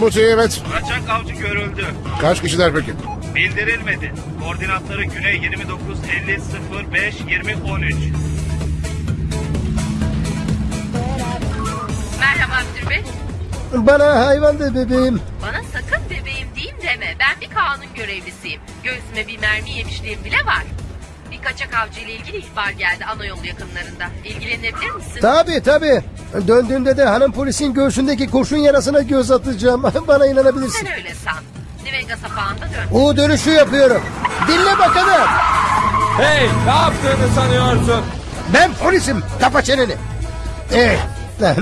Bu evet. Kaçak avcı görüldü. Kaç kişiler peki? Bildirilmedi. Koordinatları Güney 29 50 05 20 13. Merhaba Abdülbey. Bana hayvan de bebeğim. Bana sakın bebeğim diyeyim deme. Ben bir kanun görevlisiyim. Göğsüme bir mermi yemişliğim bile var. Bir kaçak avcı ile ilgili ihbar geldi ana yolu yakınlarında. İlgilenebilir misin? Tabii tabii. Döndüğümde de hanım polisin göğsündeki kurşun yarasına göz atacağım. Bana inanabilirsin. Sen öyle san. Nivega sapağında dön. U dönüşü yapıyorum. Dinle bakalım. Hey ne yaptığını sanıyorsun? Ben polisim. Kapa çeneni. Eh,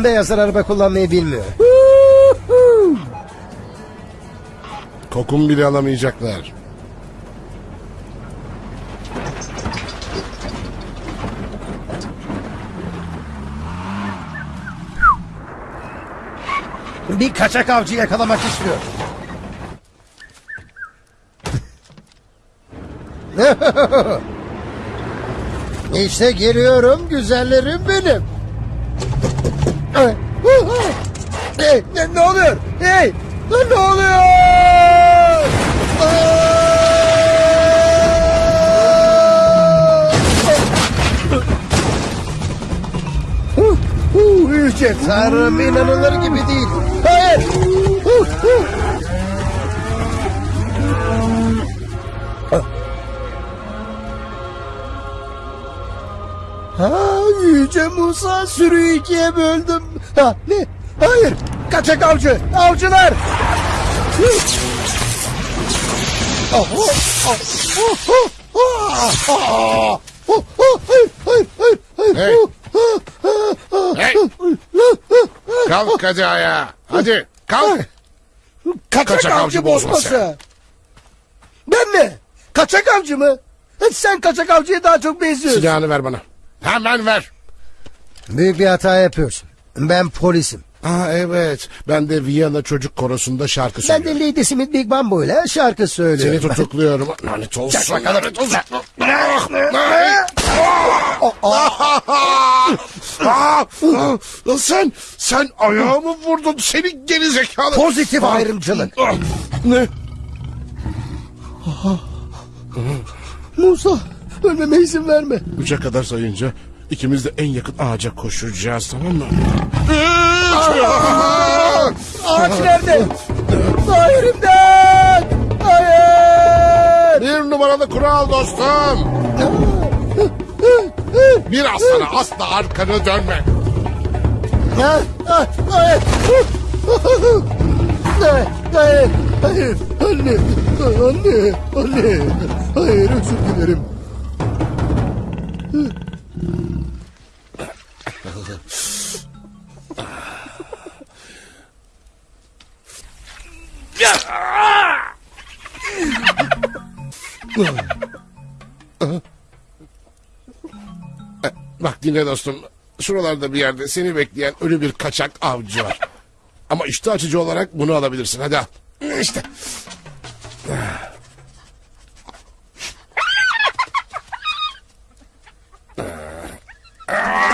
beyazlar araba kullanmayı bilmiyor. Kokum bile alamayacaklar. Bir kaçak avcı yakalamak istiyor. işte geliyorum güzellerim benim. Hey, ne, ne oluyor? Hey, ne oluyor? Yüce Tanrım inanılır gibi değil. Ha, Yüce Musa sürüyü ikiye böldüm. Ha, ne? Hayır. Kaçak avcı. Avcılar. Oh, oh, oh, oh, oh, oh, oh, oh, hayır, hayır, hayır, hayır. Hey. Hey. Kalk hadi ayağa. Hadi kalk. Kaçak, Kaçak avcı, avcı bozması. bozması. Ben mi? Kaçak avcı mı? Sen kaçak avcıya daha çok benziyorsun. Silahını ver bana. Hemen ver. Büyük bir hata yapıyorsun. Ben polisim. Aa evet. Ben de Viyana çocuk korosunda şarkı Ben söylüyorum. de Lady Smith Big Bamboo ile şarkı söylüyorum. Seni tutukluyorum. Lanet olsun. Lanet olsun. Ah, ah, ah, ah, sen, sen ayağımı vurdun. Seni geri zekalı. Pozitif Ah, ayrımcılık. ah, Ne? Musa ölmeme izin verme. Üçe kadar sayınca ikimiz de en yakın ağaca koşacağız tamam mı? Ağaç nerede? Hayır imdat! Hayır! Bir numaralı kural dostum. Bir aslana asla arkanı dönme. Ha, ha, Hayır! Hayır! Hayır! Hayır! Anne! Anne! Anne! Hayır özür dilerim. Bak dinle dostum. Şuralarda bir yerde seni bekleyen ölü bir kaçak avcı var. Ama işte açıcı olarak bunu alabilirsin. Hadi al. İşte. I've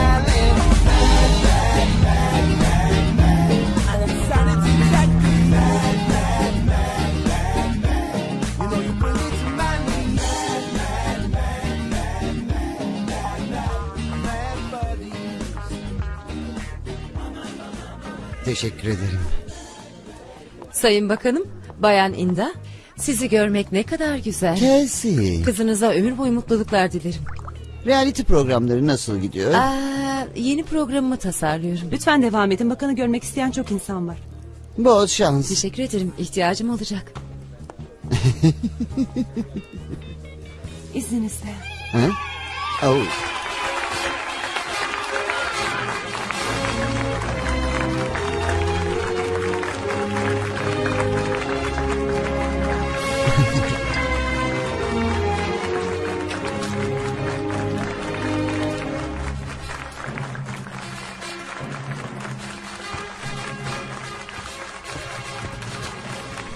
Teşekkür ederim. Sayın Bakanım, Bayan İnda, sizi görmek ne kadar güzel. Kelsey, Kızınıza ömür boyu mutluluklar dilerim. reality programları nasıl gidiyor? Aa, yeni programımı tasarlıyorum. Lütfen devam edin. Bakanı görmek isteyen çok insan var. Bol şans. Teşekkür ederim. İhtiyacım olacak. İzninizle. Ha? Oh.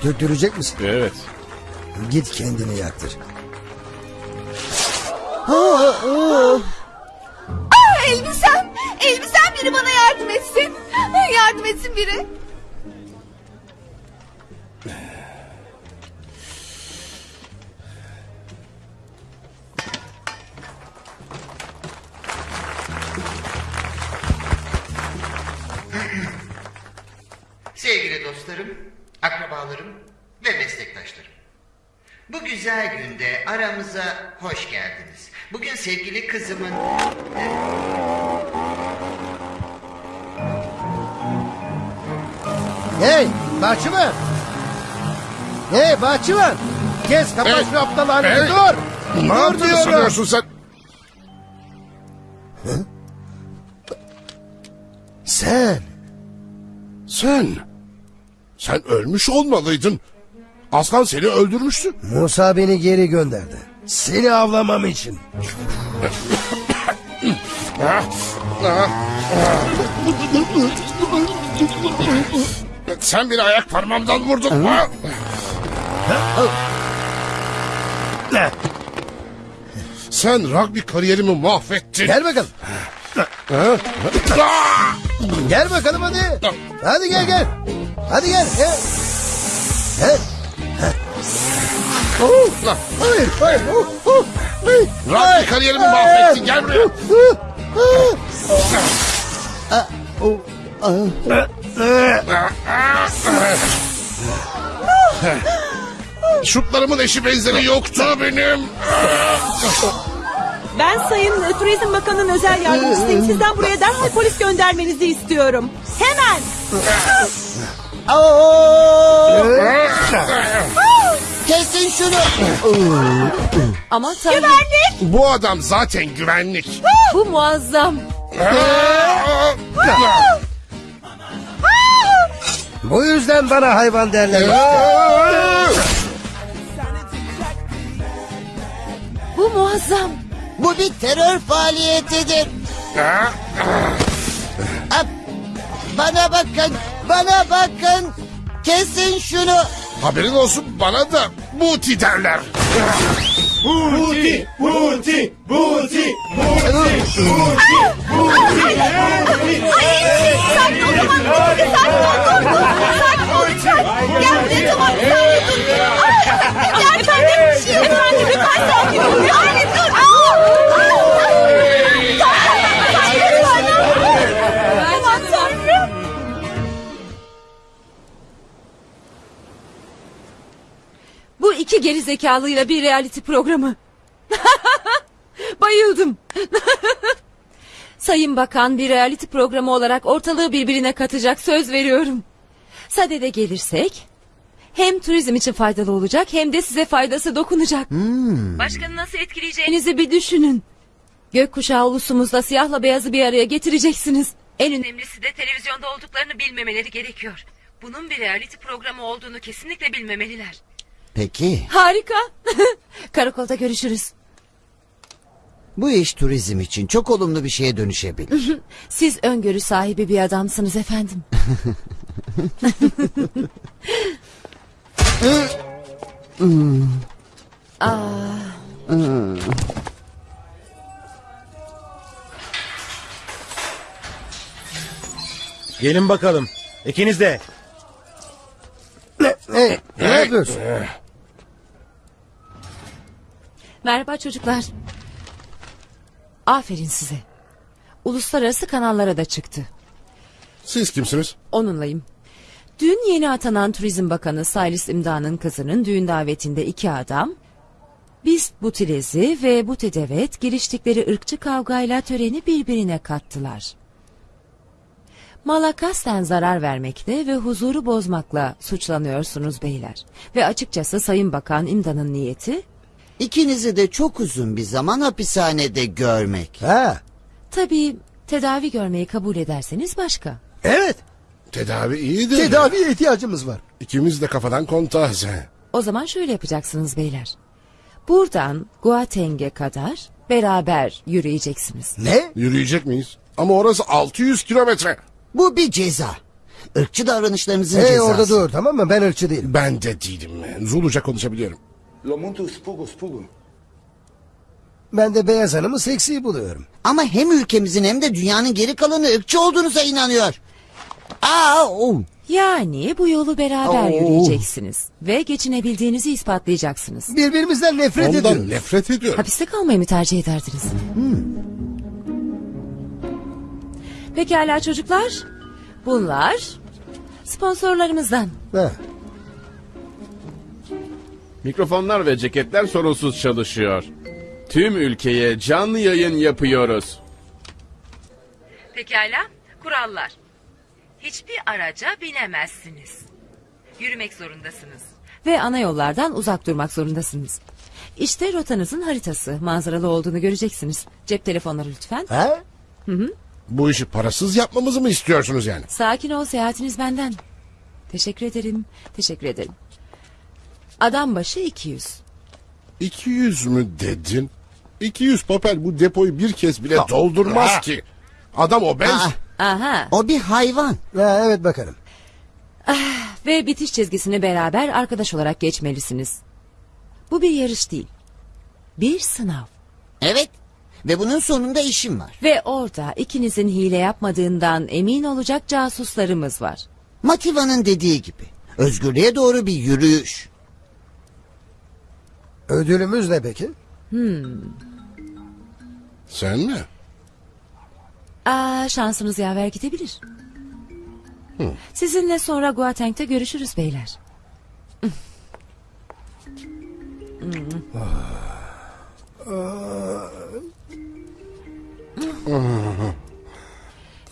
Döktürecek misin? Evet. Git kendini yaktır. Elbisem, elbisem biri bana yardım etsin. Yardım etsin biri. Kızımın... Hey bahçıvan. Hey bahçıvan. Kes kapat Hey, şu aptal halini hey. dur. Ne Dur yaptığını sanıyorsun sen? Sen. Sen. Sen ölmüş olmalıydın. Aslan seni öldürmüştü. Musa beni geri gönderdi. Seni avlamam için. Sen beni ayak parmağımdan vurdun. Ha? Sen rugby kariyerimi mahvettin. Gel bakalım. Gel bakalım hadi. Hadi gel gel. Hadi gel. Gel. Gel. Oh, hayır hayır. Oh, oh, hey. Rugby kariyerimi mahvettin. Gel buraya. Oh, ah. Şutlarımın eşi benzeri yoktu benim. Ben Sayın e, Turizm Bakanı'nın özel yardımcısıyım. Sizden buraya derhal polis göndermenizi istiyorum. Hemen. Kesin şunu. Ama tanrım Bu adam zaten güvenlik. bu muazzam. Bu yüzden bana hayvan derler. Bu muazzam. Bu bir terör faaliyetidir. Bana bakın. Bana bakın. Kesin şunu. Haberin olsun bana da buti derler. Buti, buti, buti, Sakin iki geri zekalıyla bir reality programı. Bayıldım. Sayın Bakan bir reality programı olarak ortalığı birbirine katacak söz veriyorum. Sadede gelirsek hem turizm için faydalı olacak hem de size faydası dokunacak. Başkanı nasıl etkileyeceğinizi bir düşünün. Gökkuşağı ulusumuzda siyahla beyazı bir araya getireceksiniz. En önemlisi de televizyonda olduklarını bilmemeleri gerekiyor. Bunun bir reality programı olduğunu kesinlikle bilmemeliler. Peki. Harika. Karakolda görüşürüz. Bu iş turizm için çok olumlu bir şeye dönüşebilir. Siz öngörü sahibi bir adamsınız efendim. Gelin bakalım. İkiniz de. Hey, ne yapıyorsun? Merhaba çocuklar. Aferin size. Uluslararası kanallara da çıktı. Siz kimsiniz? Onunlayım. Dün yeni atanan Turizm Bakanı Saylis İmda'nın kızının düğün davetinde iki adam... ...Bist Butilezi ve Butedevet giriştikleri ırkçı kavgayla töreni birbirine kattılar. Malakasten zarar vermekle ve huzuru bozmakla suçlanıyorsunuz beyler. Ve açıkçası Sayın Bakan İmda'nın niyeti... İkinizi de çok uzun bir zaman hapishanede görmek. Ha, Tabii tedavi görmeyi kabul ederseniz başka. evet. Tedavi iyidir. Tedaviye ihtiyacımız var. İkimiz de kafadan kontağız. O zaman şöyle yapacaksınız beyler. Buradan Guateng'e kadar beraber yürüyeceksiniz. Ne? Yürüyecek miyiz? Ama orası 600 kilometre. Bu bir ceza. ırkçı davranışlarınızın Hey cezası. orada dur tamam mı? Ben ırkçı değilim. Ben de değilim. Zuluca konuşabiliyorum. Ben de beyaz hanımı seksi buluyorum. Ama hem ülkemizin hem de dünyanın geri kalanı ırkçı olduğunuza inanıyor. Aa, oh. Yani bu yolu beraber Oo. yürüyeceksiniz. Ve geçinebildiğinizi ispatlayacaksınız. Birbirimizden nefret Ondan ediyoruz. nefret ediyorum. Hapiste kalmayı mı tercih ederdiniz? Pekala çocuklar. Bunlar sponsorlarımızdan. Ha. Mikrofonlar ve ceketler sorunsuz çalışıyor. Tüm ülkeye canlı yayın yapıyoruz. Pekala, kurallar. Hiçbir araca binemezsiniz. Yürümek zorundasınız. Ve ana yollardan uzak durmak zorundasınız. İşte rotanızın haritası. Manzaralı olduğunu göreceksiniz. Cep telefonları lütfen. Ha? Bu işi parasız yapmamızı mı istiyorsunuz yani? Sakin ol seyahatiniz benden. Teşekkür ederim. Teşekkür ederim. Adam başı 200. 200 mü dedin? 200 papel bu depoyu bir kez bile doldurmaz Ha. ki. Adam obez. Aa, Aha. o bir hayvan. ha evet bakalım. Ve bitiş çizgisini beraber arkadaş olarak geçmelisiniz. Bu bir yarış değil. Bir sınav. Evet. Ve bunun sonunda işim var. Ve orada ikinizin hile yapmadığından emin olacak casuslarımız var. Mativa'nın dediği gibi. Özgürlüğe doğru bir yürüyüş. Ödülümüz ne peki? Sen mi? Aa, şansınız yaver gidebilir. Sizinle sonra Guateng'de görüşürüz beyler.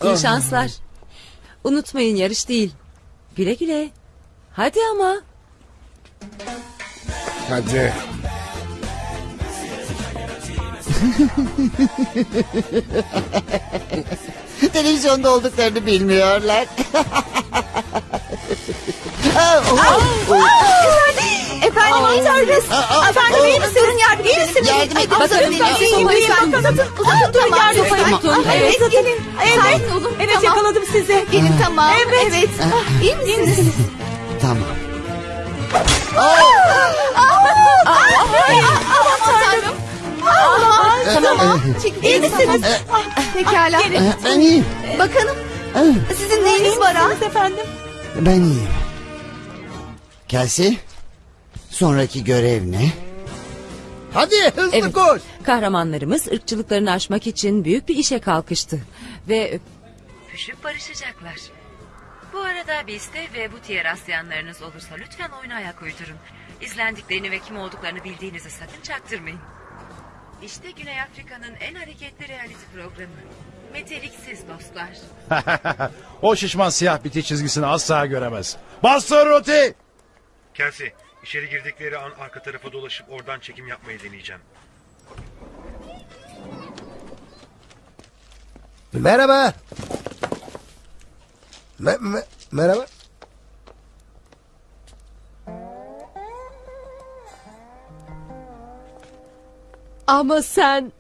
İyi şanslar. Unutmayın yarış değil. Güle güle. Hadi ama. Hadi. Televizyonda olduklarını bilmiyorlar. Efendim iyi tanrınız. Efendim iyi misiniz? Yardım iyi misiniz? Yardım edin. Bakın bakın, sopayı uzatın. Uzatın durun yardım sopayı edin. tutun. Evet Evet. gelin. Evet. Evet yakaladım sizi. Gelin tamam. Evet. Evet. İyi misiniz? tamam. Tamam. İyi misiniz? Pekala. Ben iyiyim. Bakalım sizin neyiniz var ha? efendim. Ben iyiyim. Kelsey. Sonraki görev ne? Hadi hızlı Evet. koş. Kahramanlarımız ırkçılıklarını aşmak için büyük bir işe kalkıştı. Ve öpüşüp barışacaklar. Bu arada bizde ve bu diğer rastlayanlarınız olursa lütfen oyuna ayak uydurun. İzlendiklerini ve kim olduklarını bildiğinizi sakın çaktırmayın. İşte Güney Afrika'nın en hareketli reality programı. Meteliksiz dostlar. o şişman siyah biti çizgisini asla göremez. Bastır Roti! Kelsey, içeri girdikleri an arka tarafa dolaşıp oradan çekim yapmayı deneyeceğim. Merhaba. Me- me- merhaba. Ama sen...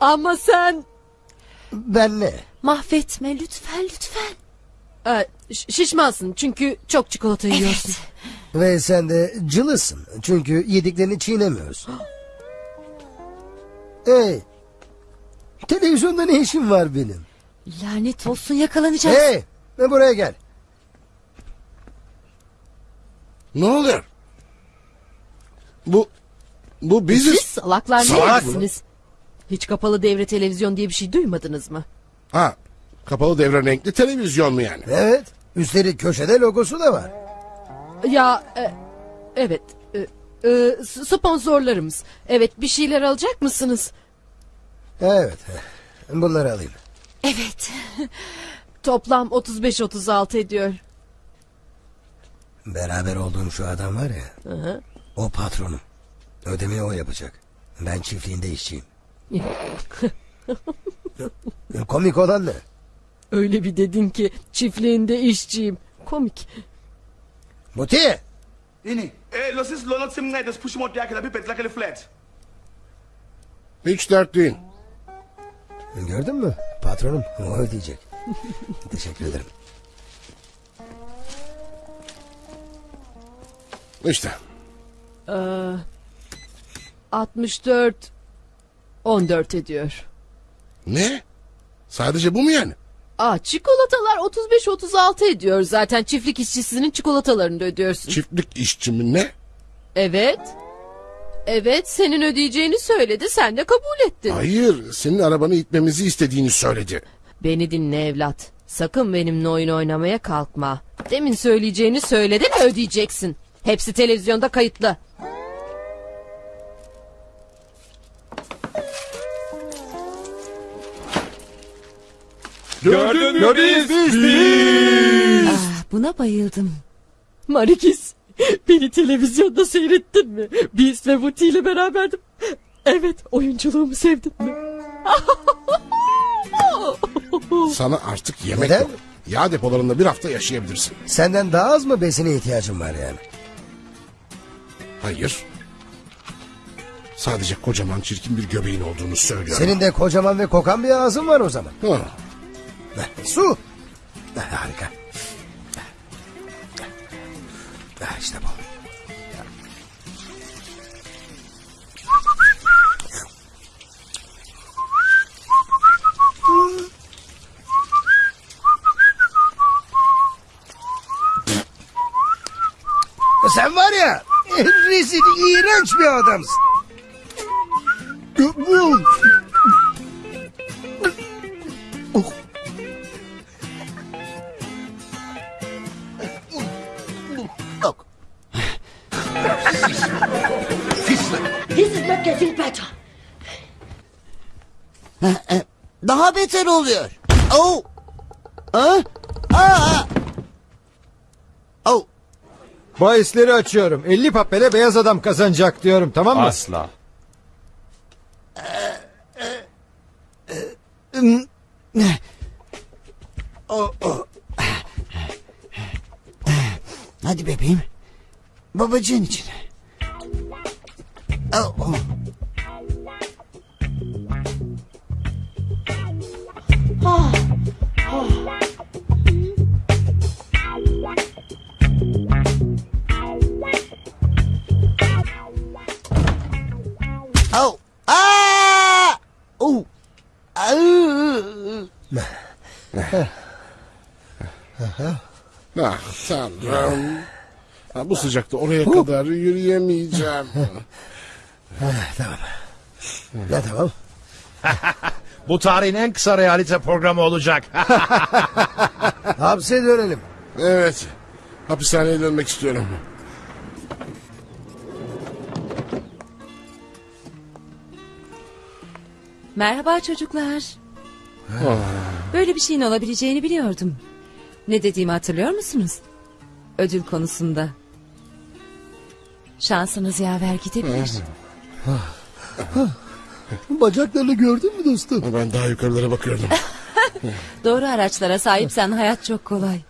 Ama sen... Ben ne? Mahvetme lütfen lütfen. Ee, şişmansın çünkü çok çikolata yiyorsun. Ve sen de cılısın. Çünkü yediklerini çiğnemiyorsun. Hey. Televizyonda ne işim var benim? Lanet olsun yakalanacağız. Hey. Ve buraya gel. Ne oluyor? Bu bu Siz biziz. salaklar ne Salak mı? yersiniz? Hiç kapalı devre televizyon diye bir şey duymadınız mı? Ha, kapalı devre renkli televizyon mu yani? Evet. Üstelik köşede logosu da var. Ya e, evet e, e, sponsorlarımız. Evet bir şeyler alacak mısınız? Evet. Bunları alayım. Evet. Toplam 35-36 ediyor. Beraber olduğum şu adam var ya. O patronum. Ödemeyi o yapacak. Ben çiftliğinde işçiyim. Komik olan ne? Öyle bir dedin ki çiftliğinde işçiyim. Komik. Muti! Ini, eh, is sim push mod yakela bi pet lakele flat. Hiç dert değil. Gördün mü? Patronum o ödeyecek. Teşekkür ederim. İşte. Ee, 64 14 ediyor. Ne? Sadece bu mu yani? Aa çikolatalar 35 36 ediyor. Zaten çiftlik işçisinin çikolatalarını da ödüyorsun. Çiftlik işçi mi ne? Evet. Evet senin ödeyeceğini söyledi sen de kabul ettin. Hayır senin arabanı itmemizi istediğini söyledi. Beni dinle evlat. Sakın benimle oyun oynamaya kalkma. Demin söyleyeceğini söyledin ödeyeceksin. Hepsi televizyonda kayıtlı. Gördün mü biz? biz. Ah, buna bayıldım. Marikis beni televizyonda seyrettin mi? Biz ve Buti ile beraberdim. Evet oyunculuğumu sevdin mi? Sana artık yemek Neden? yok. Yağ depolarında bir hafta yaşayabilirsin. Senden daha az mı besine ihtiyacın var yani? Hayır. Sadece kocaman çirkin bir göbeğin olduğunu söylüyorum. Senin de kocaman ve kokan bir ağzın var o zaman. Ha. Su. Harika. İşte bu. Sen var ya rezil, iğrenç bir adamsın. Daha beter oluyor. Oh. Ha? Aa. Oh. Bahisleri açıyorum. 50 papele beyaz adam kazanacak diyorum tamam mı? Asla. Oh, oh. Hadi bebeğim. Babacığın için. Oh. Oh. Ah tanrım. Ha, bu sıcakta oraya kadar yürüyemeyeceğim. tamam. Ne tamam? Bu tarihin en kısa realite programı olacak. Hapse dönelim. evet. Hapishaneye dönmek istiyorum. Merhaba çocuklar. Böyle bir şeyin olabileceğini biliyordum. Ne dediğimi hatırlıyor musunuz? Ödül konusunda. Şansınız yaver gidebilir. Bacaklarını gördün mü dostum? Ben daha yukarılara bakıyordum. Doğru araçlara sahipsen hayat çok kolay.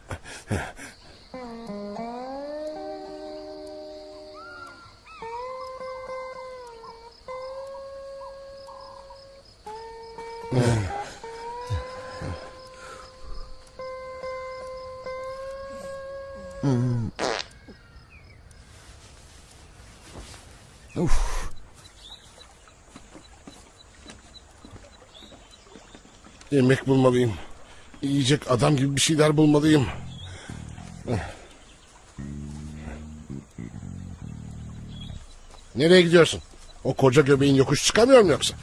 Yemek bulmalıyım. Yiyecek adam gibi bir şeyler bulmalıyım. Nereye gidiyorsun? O koca göbeğin yokuş çıkamıyor mu yoksa?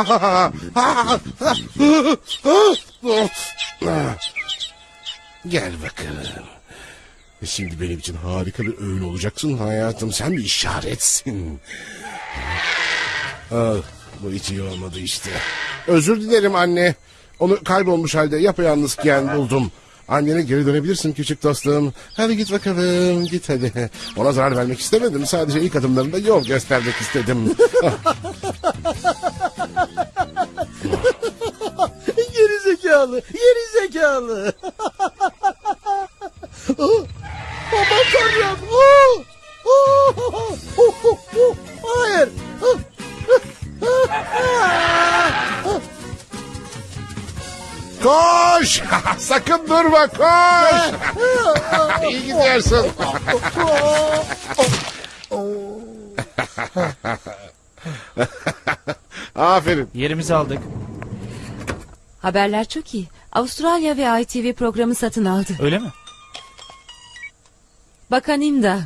Gel bakalım. Şimdi benim için harika bir öğün olacaksın hayatım. Sen bir işaretsin. Ah, bu hiç iyi olmadı işte. Özür dilerim anne. Onu kaybolmuş halde yapayalnızken buldum. Annene geri dönebilirsin küçük dostum. Hadi git bakalım git hadi. Ona zarar vermek istemedim. Sadece ilk adımlarında yol göstermek istedim. Ah, geri zekalı, geri zekalı. Oh, tanrım. Oh, oh, oh, oh, oh, oh. Hayır. Oh. Koş! Sakın durma koş! İyi gidiyorsun. Aferin. Yerimizi aldık. Haberler çok iyi. Avustralya ve ITV programı satın aldı. Öyle mi? Bakan İmda.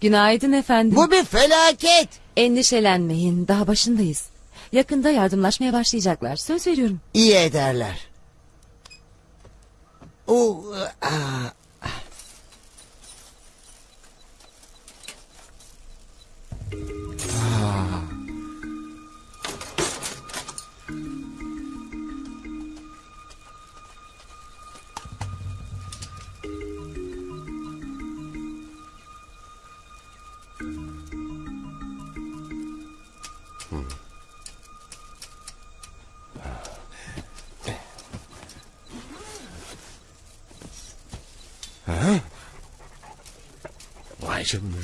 Günaydın efendim. Bu bir felaket. Endişelenmeyin. Daha başındayız. Yakında yardımlaşmaya başlayacaklar. Söz veriyorum. İyi ederler. O, aa, Ha? Canına.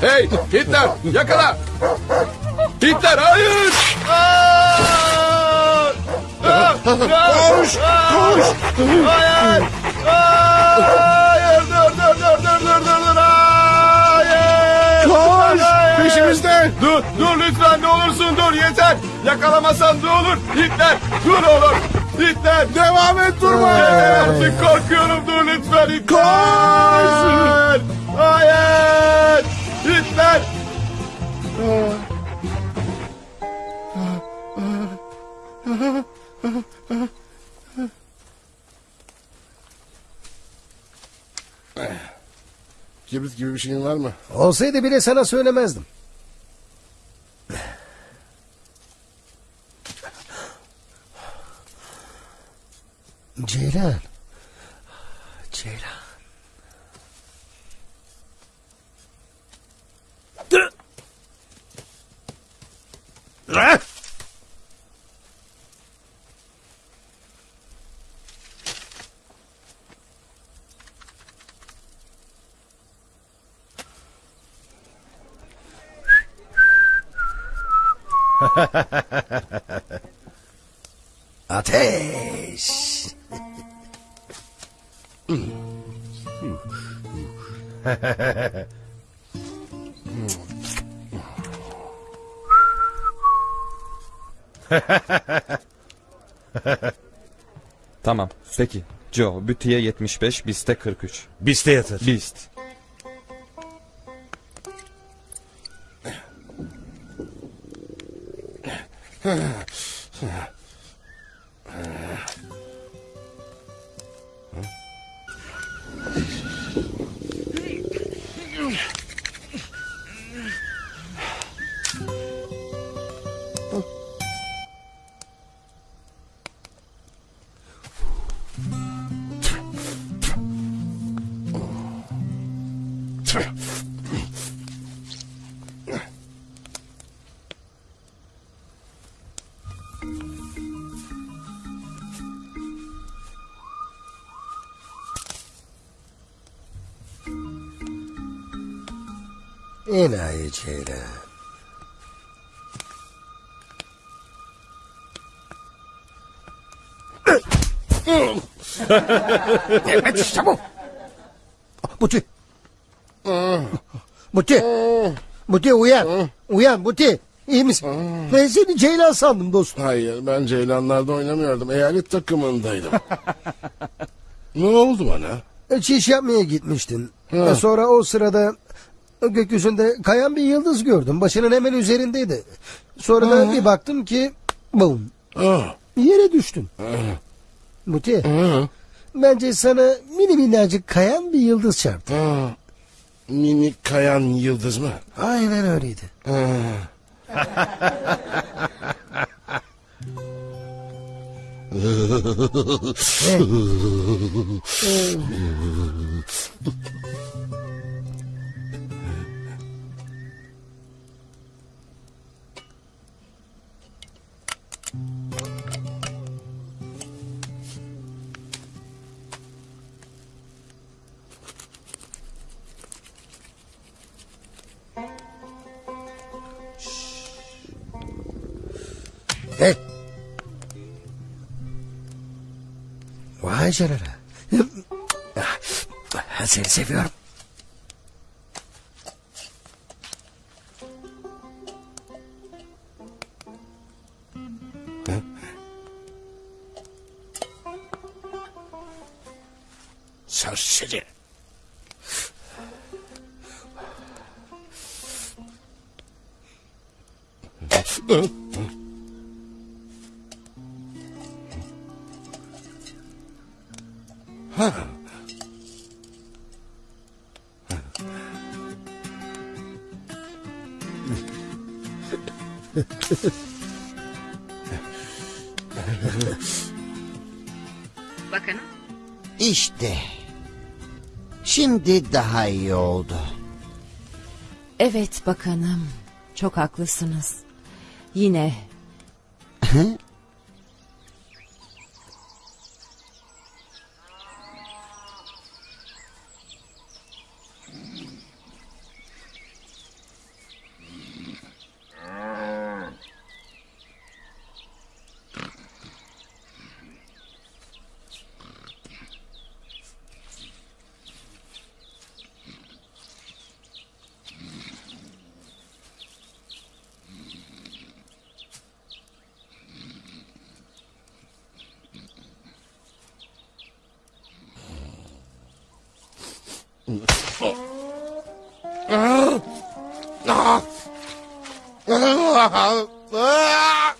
Hey Hitler yakala. Hitler hayır. Koş! Koş! Hayır. Hayır dur dur dur dur dur dur. Hayır. Koş! Hayır. Peşimizden! Dur dur lütfen ne olursun dur yeter. Yakalamasan ne olur. Hitler dur oğlum. Hitler. Devam et durma! Yeter artık korkuyorum dur lütfen Hitler. Hayır. Hayır. Hitler. Kibrit gibi bir şeyin var mı? Olsaydı bile sana söylemezdim. Peki. Joe, Bütü'ye 75, Bist'e 43. Biste yatır. Bist. Enayi Ceylan. evet işte bu. Buti. Buti. Buti uyan. Uyan Buti. İyi misin? Ben seni Ceylan sandım dostum. Hayır ben Ceylanlar'da oynamıyordum. Eyalet takımındaydım. ne oldu bana? Çiş yapmaya gitmiştin. Ha. E, Sonra o sırada Gökyüzünde kayan bir yıldız gördüm. Başının hemen üzerindeydi. Sonra da bir baktım ki bum. Yere düştüm. Muti. Bence sana mini minnacık kayan bir yıldız çarptı. Mini kayan yıldız mı? Aynen öyleydi. Hey. Vay canına. Seni seviyorum. Serseri. Daha iyi oldu. Evet bakanım. Çok haklısınız. Yine Ah! Ah!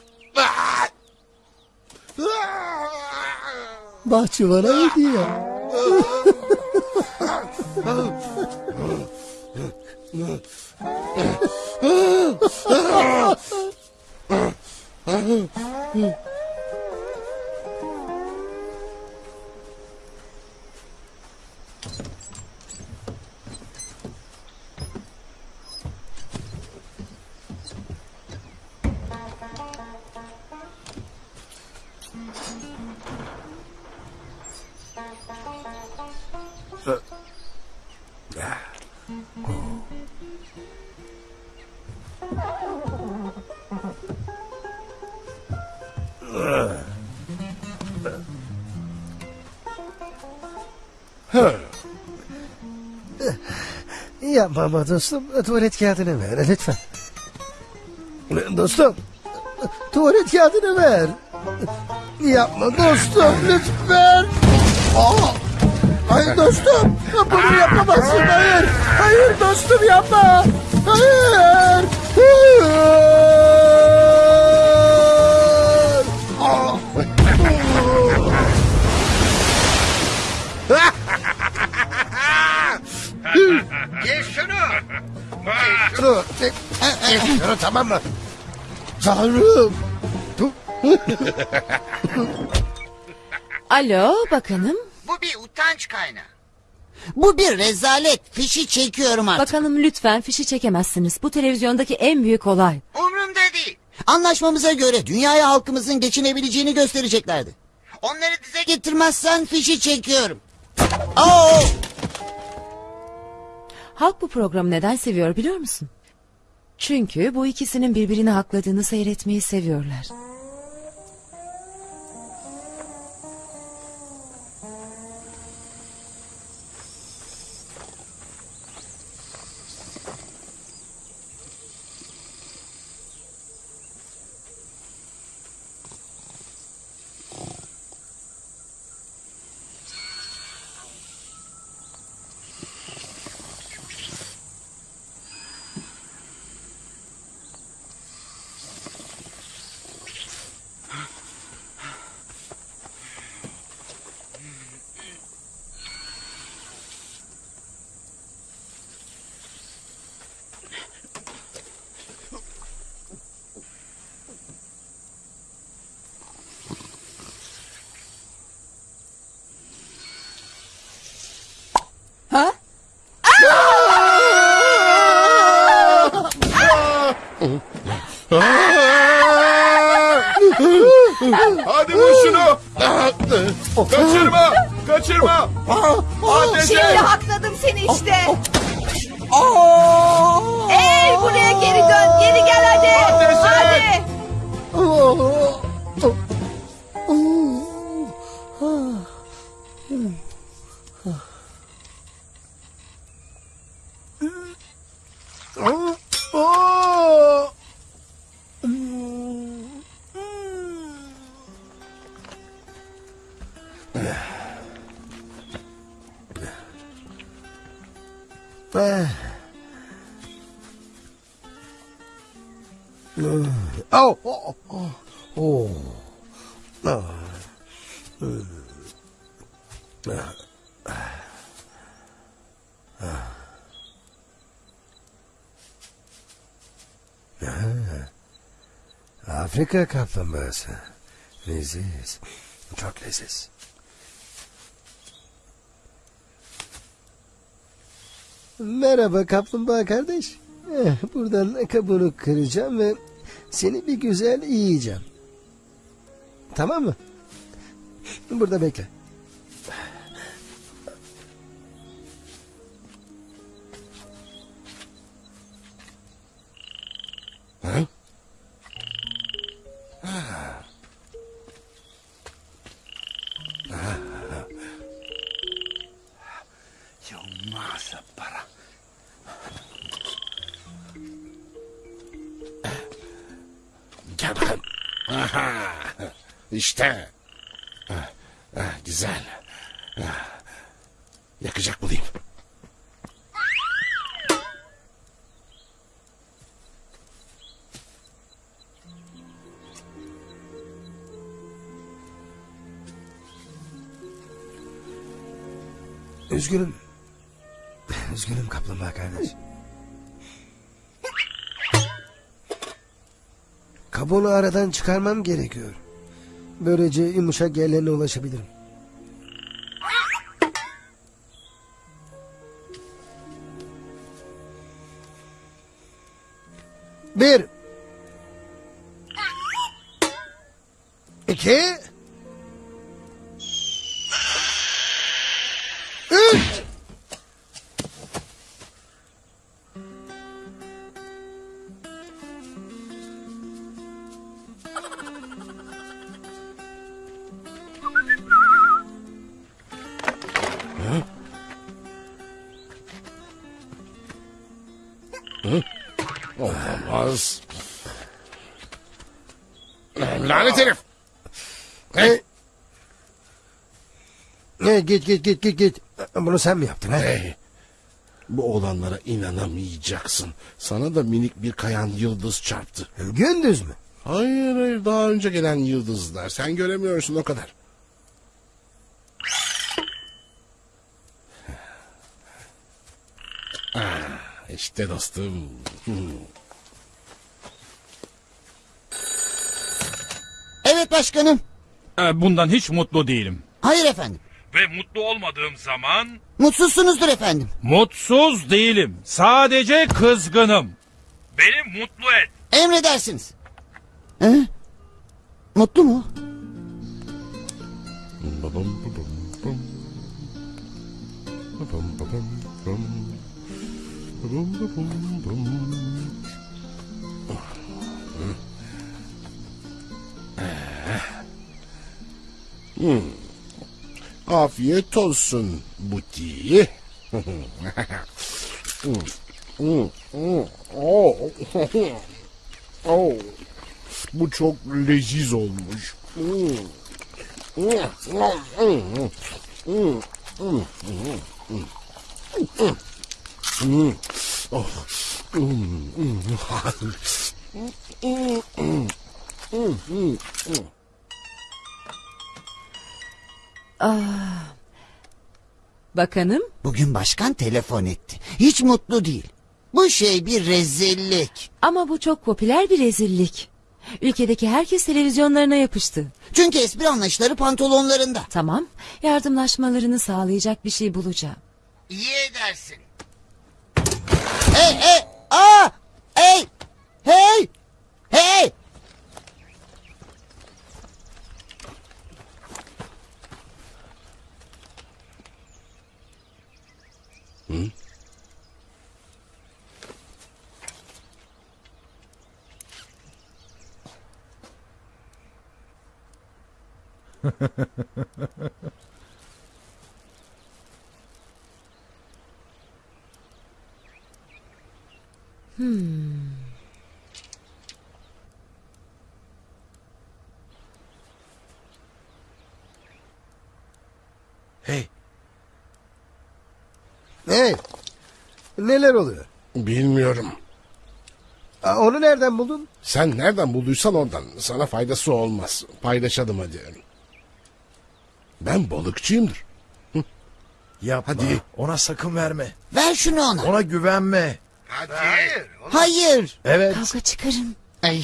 Ah! Ama dostum. Tuvalet kağıdını ver lütfen. Dostum. Tuvalet kağıdını ver. Yapma dostum lütfen. Aa! Hayır dostum. Bunu yapamazsın. Hayır. Hayır dostum yapma. Hayır. Hayır. Şunu tamam mı? Tanrım. Alo bakanım. Bu bir utanç kaynağı. Bu bir rezalet. Fişi çekiyorum artık. Bakanım lütfen fişi çekemezsiniz. Bu televizyondaki en büyük olay. Umrumda değil. Anlaşmamıza göre dünyaya halkımızın geçinebileceğini göstereceklerdi. Onları dize getirmezsen fişi çekiyorum. Oo! Halk bu programı neden seviyor biliyor musun? Çünkü bu ikisinin birbirini hakladığını seyretmeyi seviyorlar. Hadi vur şunu. Kaçırma. Kaçırma. Şimdi hakladım seni işte. Afrika kaplumbağası. Leziz. Çok leziz. Merhaba kaplumbağa kardeş. Eh, Buradan kabuğunu kıracağım ve seni bir güzel yiyeceğim. Tamam mı? Burada bekle. İşte. Ah, ah, güzel. Ah. Yakacak bulayım. Üzgünüm. Üzgünüm kaplumbağa kardeş. Kabuğunu aradan çıkarmam gerekiyor. Böylece yumuşak yerlerine ulaşabilirim. Bir. İki. Git git git git git. Bunu sen mi yaptın ha? Hey, bu olanlara inanamayacaksın. Sana da minik bir kayan yıldız çarptı. Gündüz mü? Hayır hayır daha önce gelen yıldızlar. Sen göremiyorsun o kadar. Ah, işte dostum. Evet başkanım. Ee, Bundan hiç mutlu değilim. Hayır efendim. Ve mutlu olmadığım zaman... Mutsuzsunuzdur efendim. Mutsuz değilim. Sadece kızgınım. Beni mutlu et. Emredersiniz. He? Mutlu mu? Hmm. Afiyet olsun Buti. Oh. Oh. Bu çok leziz olmuş. Hmm. Ah. Bakanım Bugün başkan telefon etti. Hiç mutlu değil. Bu şey bir rezillik. ama bu çok popüler bir rezillik. Ülkedeki herkes televizyonlarına yapıştı. Çünkü espri anlayışları pantolonlarında. Tamam yardımlaşmalarını sağlayacak bir şey bulacağım. İyi edersin. Hey hey! Aa! Hey! Hey! Hey! 嗯，嗯，嘿。Hey. Neler oluyor? Bilmiyorum. Aa, Onu nereden buldun? Sen nereden bulduysan ondan. Sana faydası olmaz. Paylaşalım hadi. Ben balıkçıyımdır. Yapma. Hadi. Ona sakın verme. Ver şunu ona. Ona güvenme. Hayır. Hayır. Evet. Kavga çıkarın. Ay.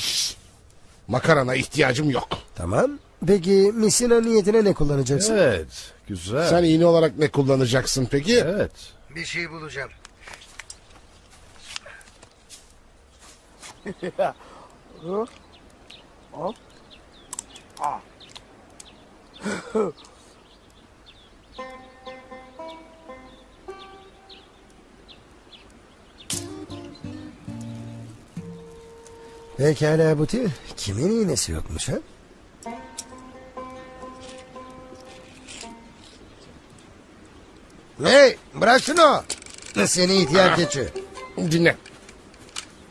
Makarana ihtiyacım yok. Tamam. Peki misina niyetine ne kullanacaksın? Evet. Güzel. Sen iğne olarak ne kullanacaksın peki? Evet. Bir şey bulacağım. Pekala Buti. Kimin iğnesi yokmuş ha? Hey bırak şunu. Seni ihtiyar keçi. Dinle.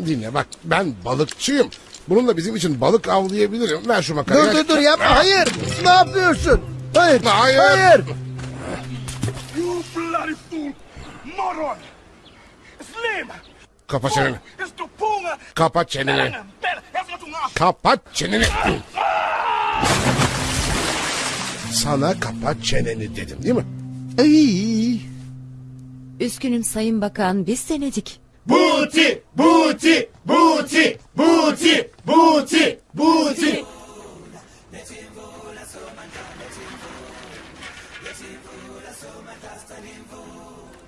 Dinle bak ben balıkçıyım. Bununla bizim için balık avlayabilirim. Ver şu makarayı. Dur dur dur yapma hayır. Ne yapıyorsun? Hayır. Hayır. Hayır. You bloody fool! Moron! Slim! Kapa çeneni. Kapat çeneni. Kapat çeneni. Sana kapat çeneni dedim değil mi? Ay. Üzgünüm Sayın Bakan biz denedik. Buti, buti, buti, buti, buti, buti.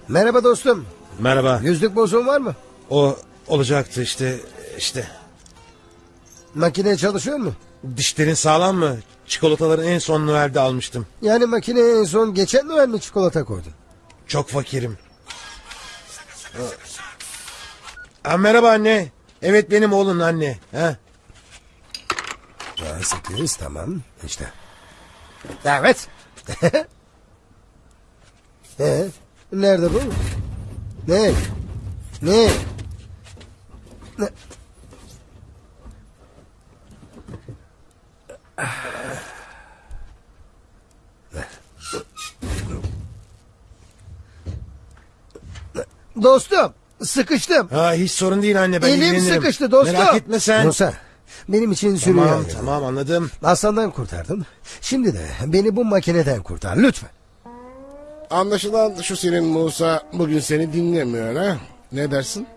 Merhaba dostum. Merhaba. Yüzlük bozuğun var mı? O olacaktı işte işte. Makine çalışıyor mu? Dişlerin sağlam mı? Çikolataları en son Noel'de almıştım. Yani makineye en son geçen Noel mi çikolata koydun? Çok fakirim. Ha, merhaba anne. Evet benim oğlun anne. Ha? Ha, sekiz tamam işte. Evet. ee, nerede bu? Ne? Ne? Ne? Dostum sıkıştım. Ha hiç sorun değil anne ben Elim ilgilenirim. sıkıştı dostum. Merak etme sen. Musa benim için sürüyor. Tamam tamam anladım. Aslandan kurtardın. Şimdi de beni bu makineden kurtar lütfen. Anlaşılan şu senin Musa bugün seni dinlemiyor ha? Ne dersin?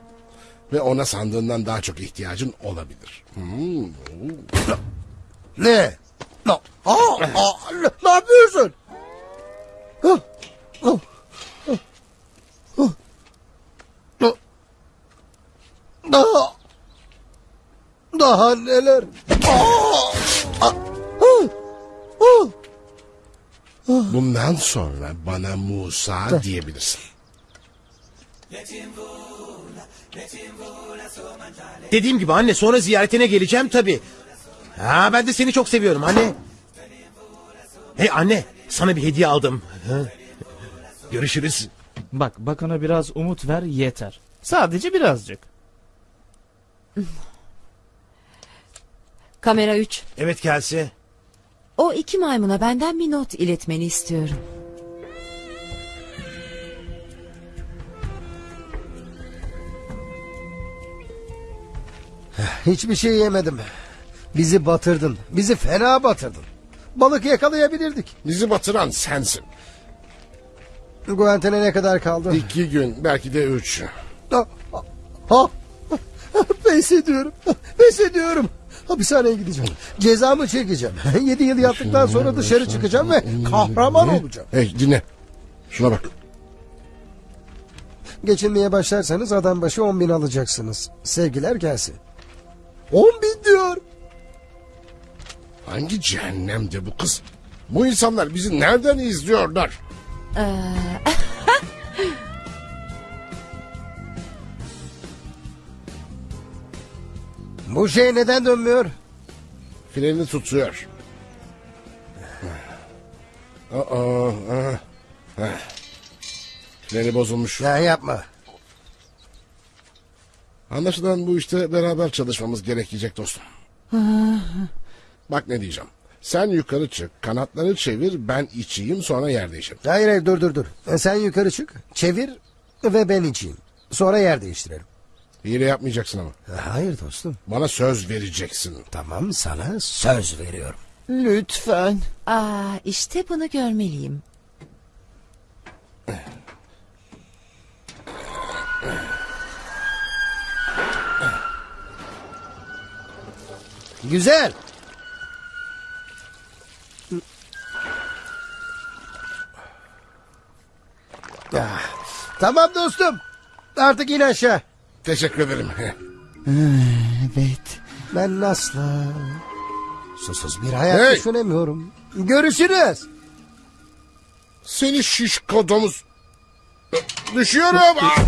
Ve ona sandığından daha çok ihtiyacın olabilir. Hmm. Ne? No. Aa, aa, ne, ne yapıyorsun? Ah, ah, ah, ah, ah. Daha daha neler? Aa, ah, ah, ah. Bundan sonra bana Musa diyebilirsin. Dediğim gibi anne sonra ziyaretine geleceğim tabi. Ha ben de seni çok seviyorum anne. Hey anne sana bir hediye aldım. Ha? Görüşürüz. Bak bakana biraz umut ver yeter. Sadece birazcık. Kamera 3. Evet Kelse. O iki maymuna benden bir not iletmeni istiyorum. Hiçbir şey yemedim. Bizi batırdın. Bizi fena batırdın. Balık yakalayabilirdik. Bizi batıran sensin. Guantene ne kadar kaldı? İki gün belki de üç. Ha, ha, pes ediyorum. Pes ediyorum. Hapishaneye gideceğim. Cezamı çekeceğim. Yedi yıl yattıktan sonra dışarı çıkacağım ve kahraman olacağım. Hey dinle. Şuna bak. Geçinmeye başlarsanız adam başı on bin alacaksınız. Sevgiler gelsin. On bin diyor. Hangi cehennemde bu kız? Bu insanlar bizi nereden izliyorlar? Ee, bu şey neden dönmüyor? Freni tutuyor. Aa, aa, aa. Freni bozulmuş. Ya yapma. Anlaşılan bu işte beraber çalışmamız gerekecek dostum. Bak ne diyeceğim. Sen yukarı çık, kanatları çevir, ben içeyim sonra yer değişelim. Hayır hayır dur dur dur. E, Sen yukarı çık, çevir ve ben içeyim. Sonra yer değiştirelim. Hile yapmayacaksın ama. Hayır dostum. Bana söz vereceksin. Tamam sana söz veriyorum. Lütfen. Aa, işte bunu görmeliyim. Güzel. Ah, Tamam dostum. Artık in aşağı. Teşekkür ederim. Evet. Ben asla susuz bir hayat Hey! düşünemiyorum. Görüşürüz. Seni şişko domuz. Düşüyorum. Ah!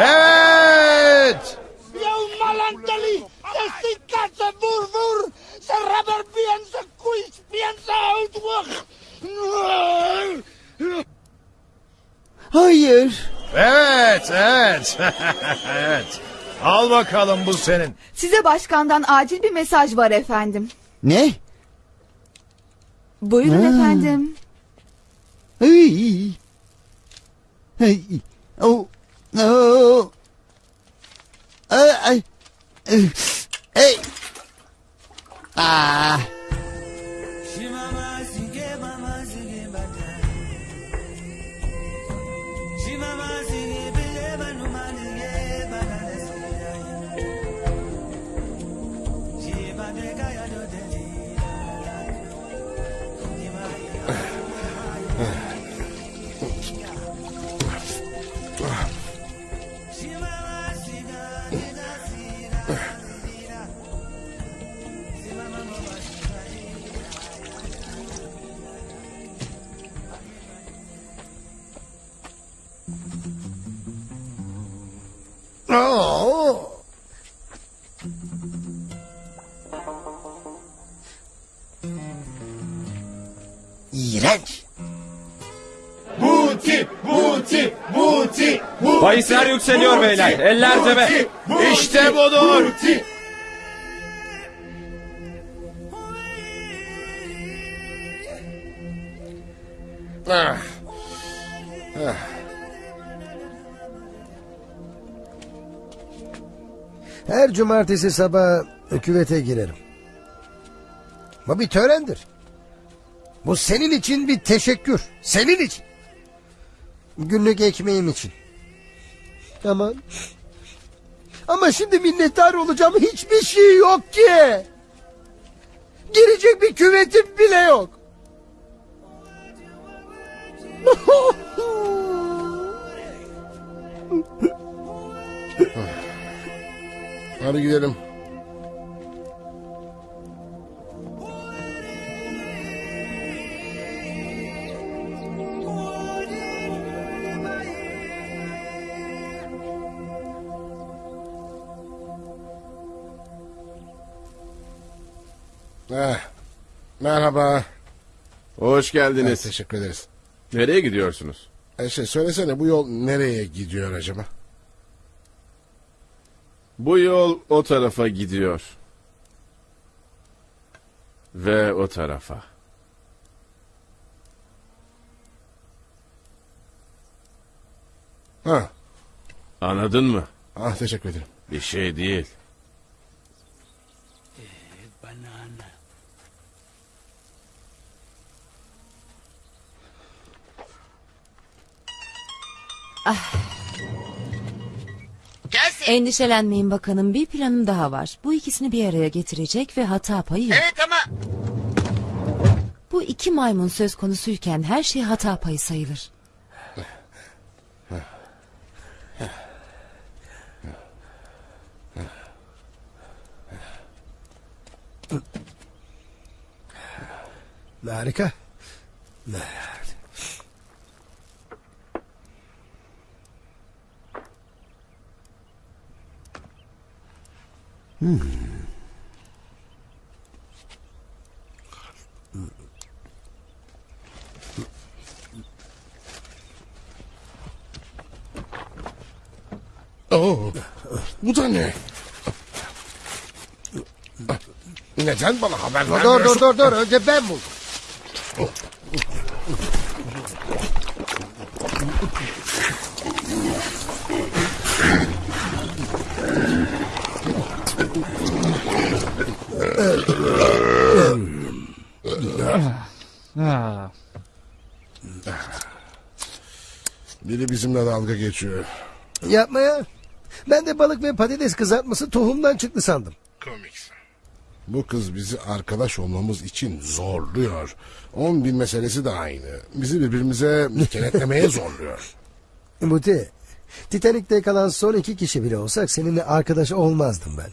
Evet. Yo malantali, se sikatse vur vur, se rubber bien, se kuis bien, se uitwag. Hayır. Evet, evet. evet. Al bakalım bu senin. Size başkandan acil bir mesaj var efendim. Ne? Buyurun Ha. efendim. Ay. Ay. Oh. Oh. Ay. Ay. Ay. Ay. Ah. Oo. İğrenç. Buti, buti, buti, buti. Bahisler yükseliyor beyler. Eller cebe. İşte budur. Ah. Ah. Her cumartesi sabah küvete girerim. Bu bir törendir. Bu senin için bir teşekkür. Senin için. Günlük ekmeğim için. Ama... Ama şimdi minnettar olacağım hiçbir şey yok ki. Girecek bir küvetim bile yok. Hadi gidelim. Eh, merhaba. Hoş geldiniz. Evet, teşekkür ederiz. Nereye gidiyorsunuz? E şey, söylesene bu yol nereye gidiyor acaba? Bu yol o tarafa gidiyor. Ve o tarafa. Ha. Anladın mı? Ah teşekkür ederim. Bir şey değil. Endişelenmeyin bakanım bir planım daha var. Bu ikisini bir araya getirecek ve hata payı yok. Evet ama Bu iki maymun söz konusuyken her şey hata payı sayılır. Harika. Oo, bu da ne? Neden bana haber Dur vermiyorsun? dur dur dur önce ben buldum. Biri bizimle dalga geçiyor. Yapma ya. Ben de balık ve patates kızartması tohumdan çıktı sandım. Komik. Bu kız bizi arkadaş olmamız için zorluyor. On bin meselesi de aynı. Bizi birbirimize kenetlemeye zorluyor. Muti, Titanik'te kalan son iki kişi bile olsak seninle arkadaş olmazdım ben.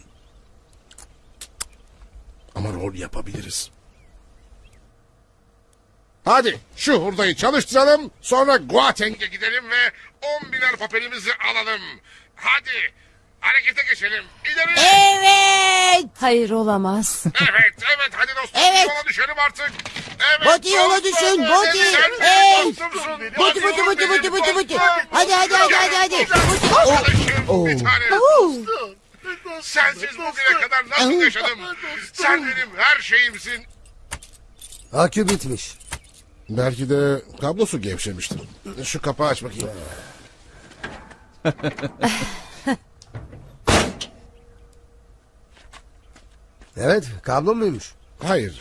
Ama rol yapabiliriz. Hadi şu hurdayı çalıştıralım sonra Guateng'e gidelim ve on biner papelimizi alalım. Hadi harekete geçelim. İleri. Evet. Hayır olamaz. Evet evet hadi dostum Evet. yola düşelim artık. Evet, Boti yola dostum, düşün, evet, Boti. sen benim Hey. dostumsun. Boti, Boti, benim Boti, Boti, Boti. dostum. Hadi, hadi, hadi, hadi, hadi. Arkadaşım, bir tanem. Sensiz bugüne kadar nasıl yaşadım? Sen benim her şeyimsin. Akü bitmiş. Belki de kablosu gevşemiştir. Şu kapağı aç bakayım. Evet kablo muymuş? Hayır.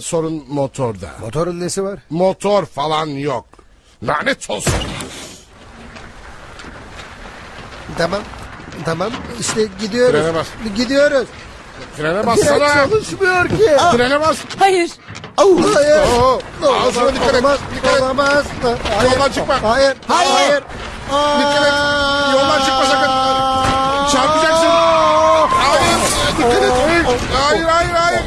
Sorun motorda. Motorun nesi var? Motor falan yok. Lanet olsun. Tamam. Tamam işte gidiyoruz. Frene bas. Gidiyoruz. Frene bassana. Fren çalışmıyor ki. Frene bas. Hayır. Hayır. Oo, ağzına dikkat et. Olamaz. Dikkat et. Olamaz. Hayır. Yoldan çıkma. Hayır. Hayır. Hayır. Dikkat et. Yoldan çıkma sakın. Çarpacaksın. Hayır. Dikkat et. Hayır hayır hayır.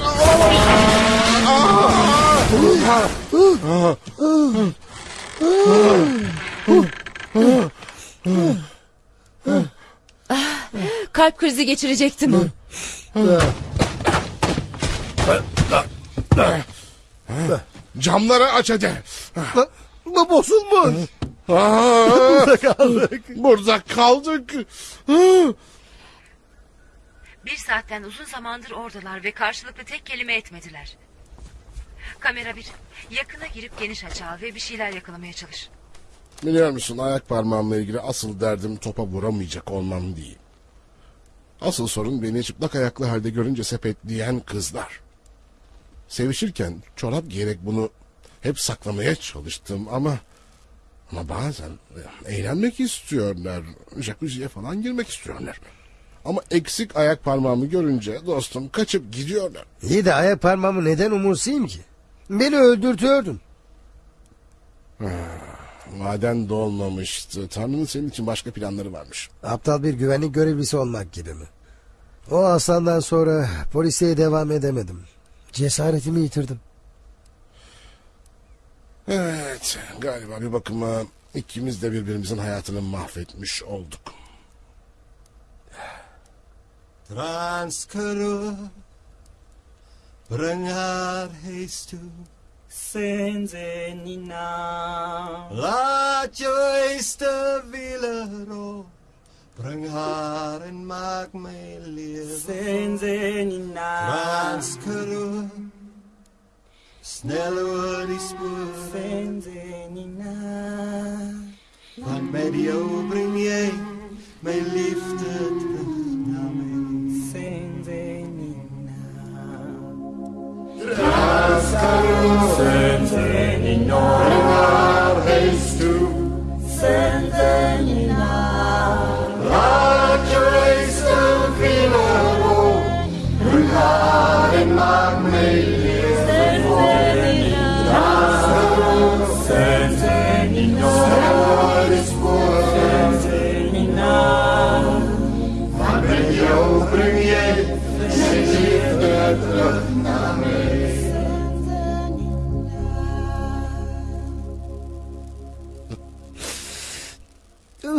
Kalp krizi geçirecektim. Camları aç hadi. Bu bozulmuş. Burada kaldık. Burada kaldık. Bir saatten uzun zamandır oradalar ve karşılıklı tek kelime etmediler. Kamera bir. Yakına girip geniş açı al ve bir şeyler yakalamaya çalış. Biliyor musun ayak parmağımla ilgili asıl derdim topa vuramayacak olmam değil. Asıl sorun beni çıplak ayaklı halde görünce sepetleyen kızlar. Sevişirken çorap giyerek bunu hep saklamaya çalıştım ama ama bazen eğlenmek istiyorlar. Jacuzziye falan girmek istiyorlar. Ama eksik ayak parmağımı görünce dostum kaçıp gidiyorlar. İyi de ayak parmağımı neden umursayım ki? Beni öldürtüyordun. Maden dolmamıştı. Tanrı'nın senin için başka planları varmış. Aptal bir güvenlik görevlisi olmak gibi mi? O aslandan sonra polisiye devam edemedim. Cesaretimi yitirdim. Evet, galiba bir bakıma ikimiz de birbirimizin hayatını mahvetmiş olduk. Haar huis toe Senzenina Laat jou eerste wiele rol Bring haar en maak lewe Senzenina Transkara Snel oor die spoor Senzenina Want met jou bring jy my liefde terug Laskaru sentenignor, Reis tu, sentenignor,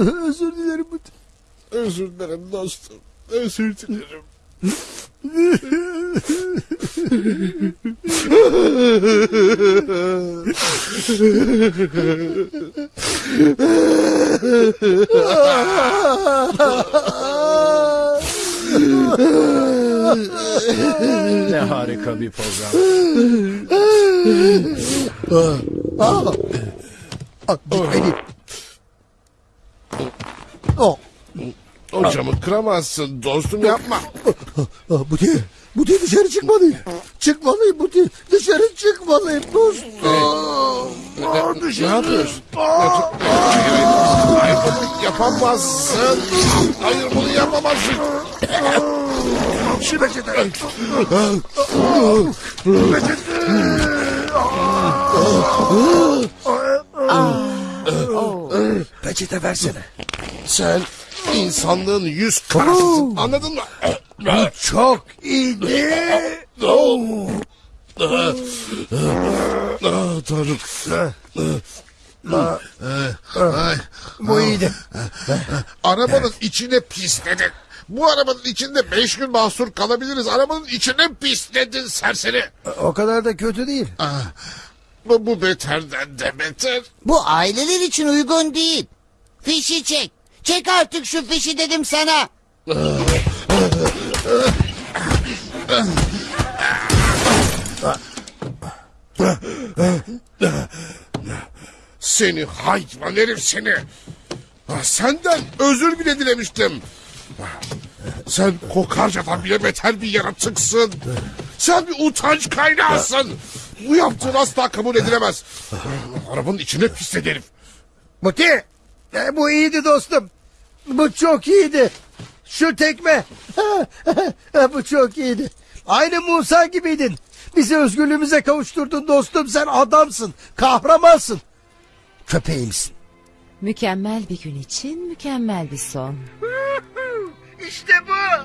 Özür dilerim. Özür dilerim dostum. Özür dilerim. Ne harika bir program. Aa, Aa, gitmedi. Oh. O camı kıramazsın dostum yapma. Aa, bu diye, bu diye dışarı çıkmalıyım. Çıkmalıyım bu diye. Dışarı çıkmalıyım dostum. Aa, Ne dışarı. yapıyorsun? Hayır, bunu yapamazsın. Hayır bunu yapamazsın. Şu peçete. Peçete versene. Sen insanlığın yüz karasısın. Anladın mı? Bu çok iyiydi. Ah, Tanrım. Ay. Bu iyiydi. Arabanın içine pisledin. Bu arabanın içinde beş gün mahsur kalabiliriz. Arabanın içine pisledin serseri. O kadar da kötü değil. Ah, Bu, bu beterden de beter. Bu aileler için uygun değil. Fişi çek. Çek artık şu fişi dedim sana. Seni hayvan herif seni. Senden özür bile dilemiştim. Sen kokarcadan bile beter bir yaratıksın. Sen bir utanç kaynağısın. Bu yaptığın asla kabul edilemez. Arabanın içine pisledi herif. Muti. e, bu iyiydi dostum. Bu çok iyiydi. Şu tekme. bu çok iyiydi. Aynı Musa gibiydin. Bizi özgürlüğümüze kavuşturdun dostum. Sen adamsın. Kahramansın. Köpeğimsin. Mükemmel bir gün için mükemmel bir son. İşte bu.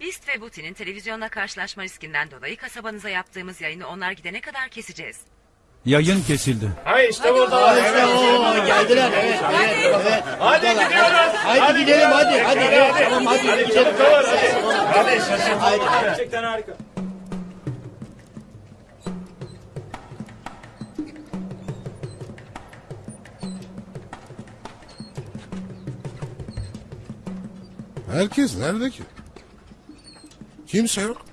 Beast ve Buti'nin televizyonla karşılaşma riskinden dolayı kasabanıza yaptığımız yayını onlar gidene kadar keseceğiz. Yayın kesildi. Ha işte burada. Evet, oo, geldiler. Evet, evet, evet. Hadi gidiyoruz. Hadi, gidelim hadi. Hadi, evet, tamam hadi gidelim. Hadi şaşırdım. Hadi. Gerçekten harika. Herkes nerede ki? Kimse yok.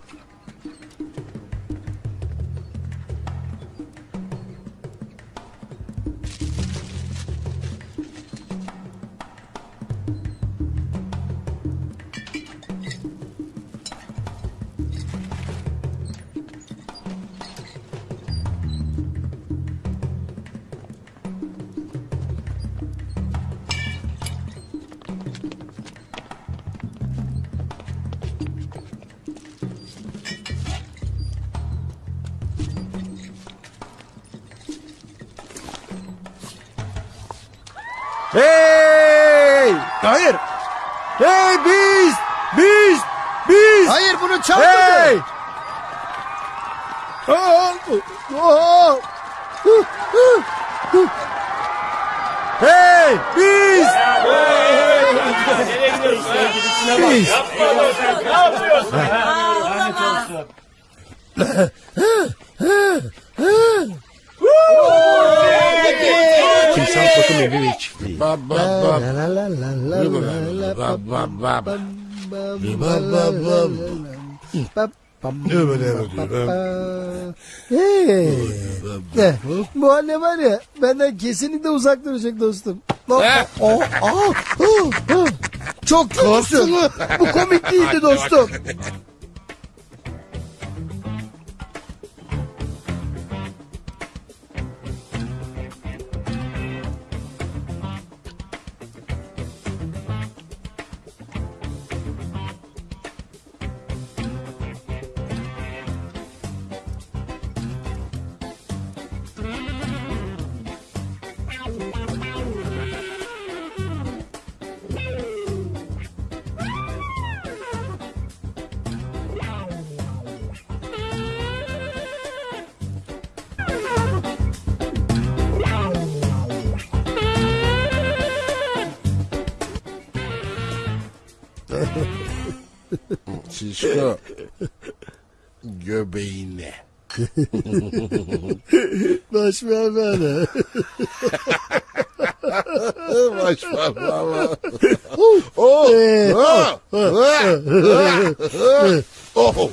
Hey! Hayır. Hey biz! Biz! Biz! Hayır bunu çalmadı. Hey! Hey! Biz! Nereye gidiyoruz? Biz! Yapma sen. Ne yapıyorsun? Lanet olsun. Timsah bakım evi ve çiftliği. Ba ba ba. La la la la la la la Ba ba ba ba. Hey. Eh, Bu anne var ya benden kesinlikle uzak duracak dostum. Oh. Çok kötüsün. Bu komik değildi dostum. Şişko. Göbeğine. Baş bana. Baş parmağıma. Oh, Ee, ah, ah, oh.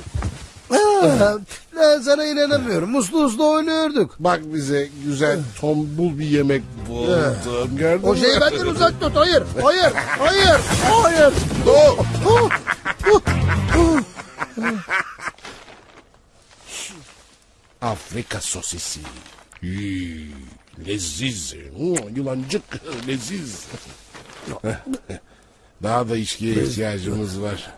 Aa, ben sana inanamıyorum. Muslu uslu oynuyorduk. Bak bize güzel tombul bir yemek buldum. Gördün O mü? şeyi benden uzak tut. Hayır, hayır, hayır, hayır. Oh. Oh, oh, oh. Afrika sosisi. Yii, Leziz. Hmm, Yulancık leziz. Daha da içkiye ihtiyacımız var.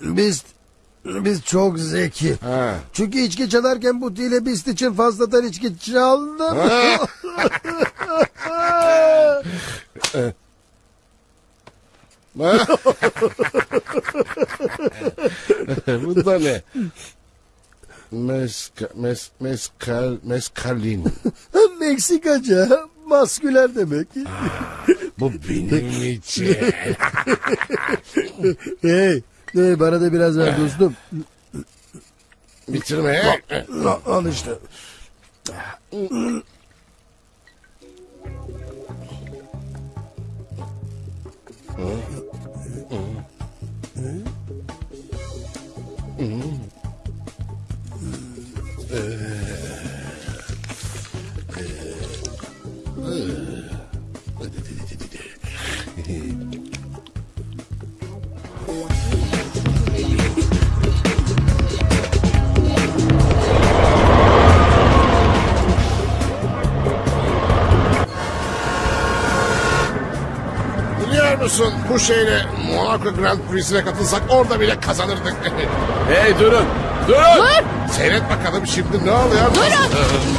Biz biz çok zeki. Ha. Çünkü içki çalarken bu dile bist için fazladan içki çaldım. Bu da ne? Meska, mes, meskal, meskalin. Meksikaca masküler demek. Bu benim için. hey, hey, bana da biraz ver dostum. Bitirme. Al, al işte. Biliyor musun bu şeyle Monaco Grand Prix'sine katılsak orada bile kazanırdık. Hey durun. Durun. Dur. Seyret bakalım şimdi ne oluyor? Durun.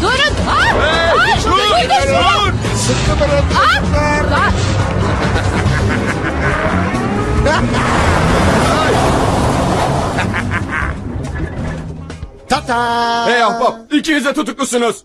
Durun. Aa, aa, dur, duydunuz mu? dur. Sıkı durun. Aa, aa. Tata. Hey ahbap ikiniz de tutuklusunuz.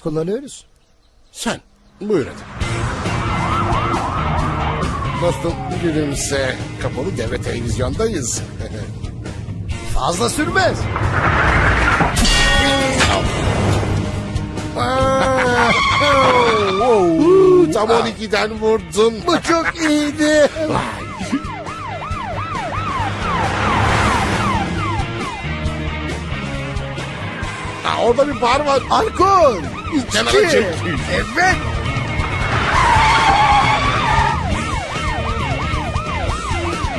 Kullanıyoruz? Sen buyur hadi. Dostum gülümse kapalı devre televizyondayız. Fazla sürmez. Aa, oh. Tam 12'den vurdun. Bu çok iyiydi. Orada bir bar var. Alkol. Kenara. Evet.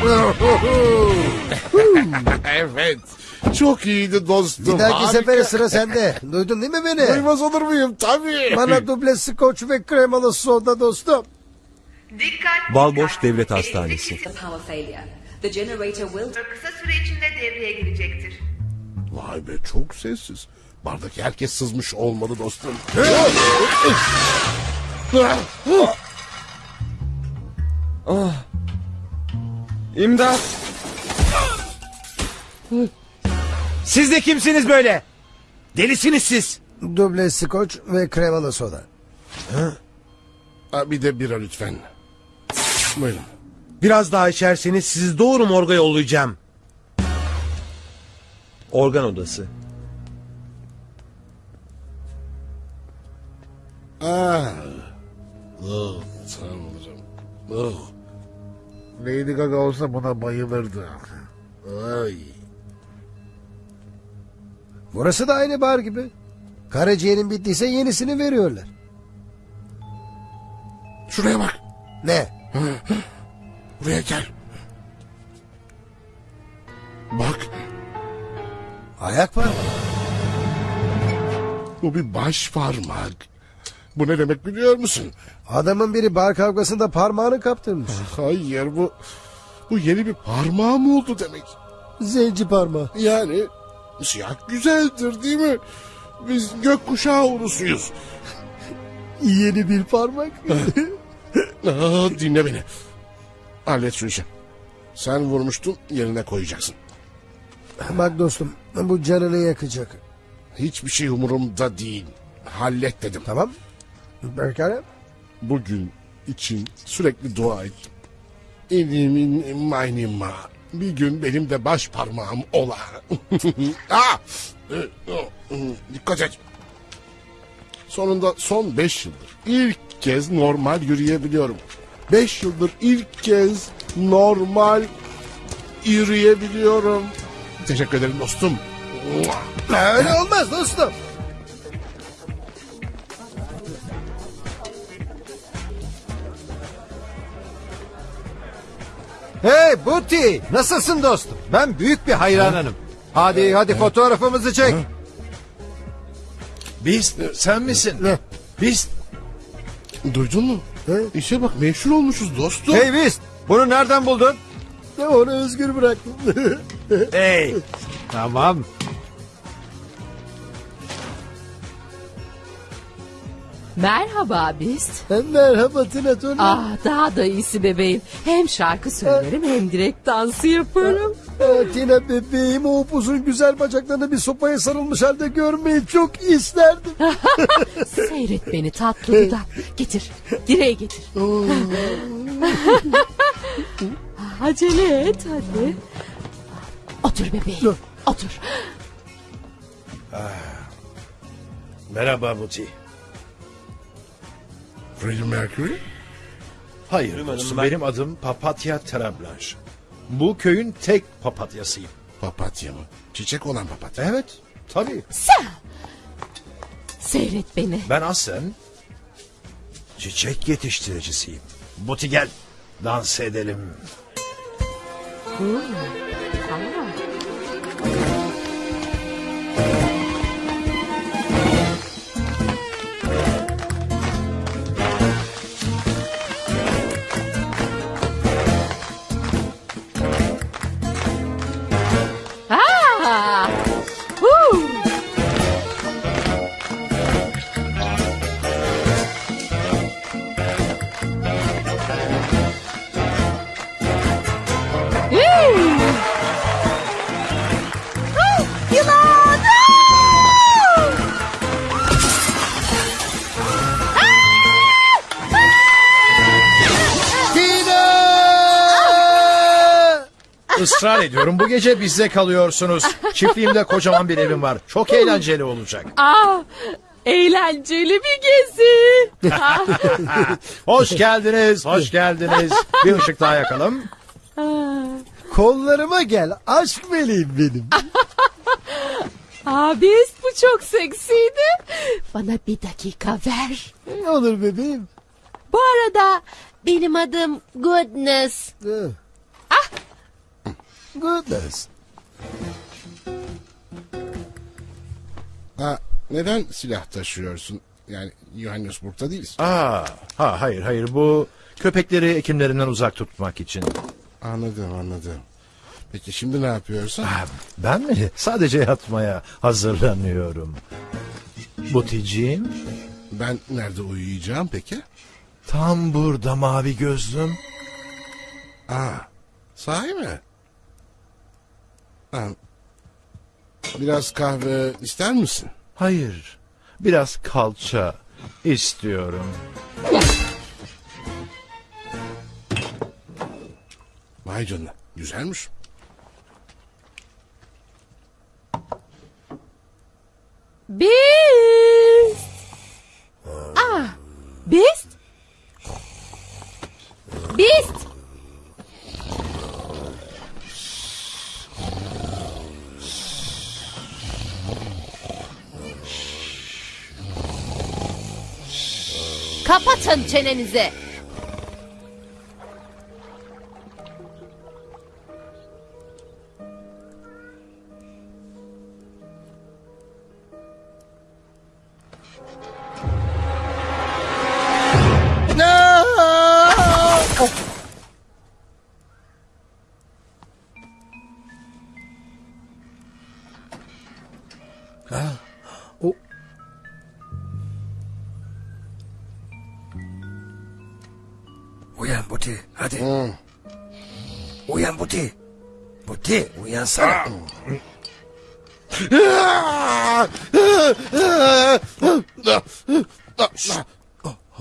evet. Çok iyiydi dostum. Bir dahaki Harika. sefere sıra sende. Duydun değil mi beni? Duymaz olur muyum? Tabii. Bana duble skoç ve kremalı soda dostum. Dikkat! Balboş Devlet Hastanesi. Power failure. The generator will... Kısa süre içinde devreye girecektir. Vay be çok sessiz. Bardaki herkes sızmış olmalı dostum. Ah. İmdat. Siz de kimsiniz böyle? Delisiniz siz. Duble skoç ve kremalı soda. Ha, bir de bira lütfen. Buyurun. Biraz daha içerseniz sizi doğru morga yollayacağım. Organ odası. Ah. Oh, tanrım. Oh. Lady Gaga olsa buna bayılırdı. Ay. Burası da aynı bar gibi. Karaciğerin bittiyse yenisini veriyorlar. Şuraya bak. Ne? Buraya gel. Bak. Ayak parmağı. Bu bir baş parmak. Bu ne demek biliyor musun? Adamın biri bar kavgasında parmağını kaptırmış. Hayır bu bu yeni bir parmağı mı oldu demek? Zenci parmağı. Yani siyah güzeldir değil mi? Biz gökkuşağı urusuyuz. Yeni bir parmak. Aa, dinle beni. Hallet şu işi. Sen vurmuştun yerine koyacaksın. Bak dostum bu canını yakacak. Hiçbir şey umurumda değil. Hallet dedim. Tamam. Pekala. Bugün için sürekli dua et. Elimin maynima. Bir gün benim de baş parmağım ola. Aa! Dikkat et. Sonunda son beş yıldır ilk kez normal yürüyebiliyorum. Beş yıldır ilk kez normal yürüyebiliyorum. Teşekkür ederim dostum. Öyle olmaz dostum. Hey Buti nasılsın dostum? Ben büyük bir hayranınım. Hadi hadi fotoğrafımızı çek. Biz sen misin? Biz Duydun mu? İşe bak meşhur olmuşuz dostum. Hey biz bunu nereden buldun? Onu özgür bıraktım. hey. Tamam. Merhaba Beast. Merhaba Tina Turner. Ah daha da iyisi bebeğim. Hem şarkı söylerim hem direkt dansı yaparım. Aa, Tina bebeğim o upuzun güzel bacaklarını bir sopaya sarılmış halde görmeyi çok isterdim. Seyret beni tatlı dudak. Getir. Direğe getir. Acele et hadi. Otur bebeğim. Otur. Merhaba Buti. Freddie Mercury? Hayır dostum, benim adım Papatya Terablanche. Bu köyün tek papatyasıyım. Papatya mı? Çiçek olan papatya. Evet tabii. Sen. Seyret beni. Ben aslen çiçek yetiştiricisiyim. Buti gel dans edelim. Hmm. Aa. Israr ediyorum bu gece bizde kalıyorsunuz. Çiftliğimde kocaman bir evim var. Çok eğlenceli olacak. Ah! Eğlenceli bir gezi. Ah! hoş geldiniz, hoş geldiniz. Bir ışık daha yakalım. Kollarıma gel aşk meleğim benim. Abis bu çok seksiydi. Bana bir dakika ver. Olur bebeğim. Bu arada benim adım Goodness. Goodness. Ha, neden silah taşıyorsun? Yani Johannesburg'da değiliz. Aa, ha hayır hayır bu köpekleri ekimlerinden uzak tutmak için. Anladım anladım. Peki şimdi ne yapıyorsun? Ben mi? Sadece yatmaya hazırlanıyorum. Buticiğim. Ben nerede uyuyacağım peki? Tam burada mavi gözlüm. Aa, sahi mi? Ha, biraz kahve ister misin? Hayır. Biraz kalça istiyorum. Vay canına güzelmiş. Beast. Ah, Beast. Beast. Kapatın çenenizi.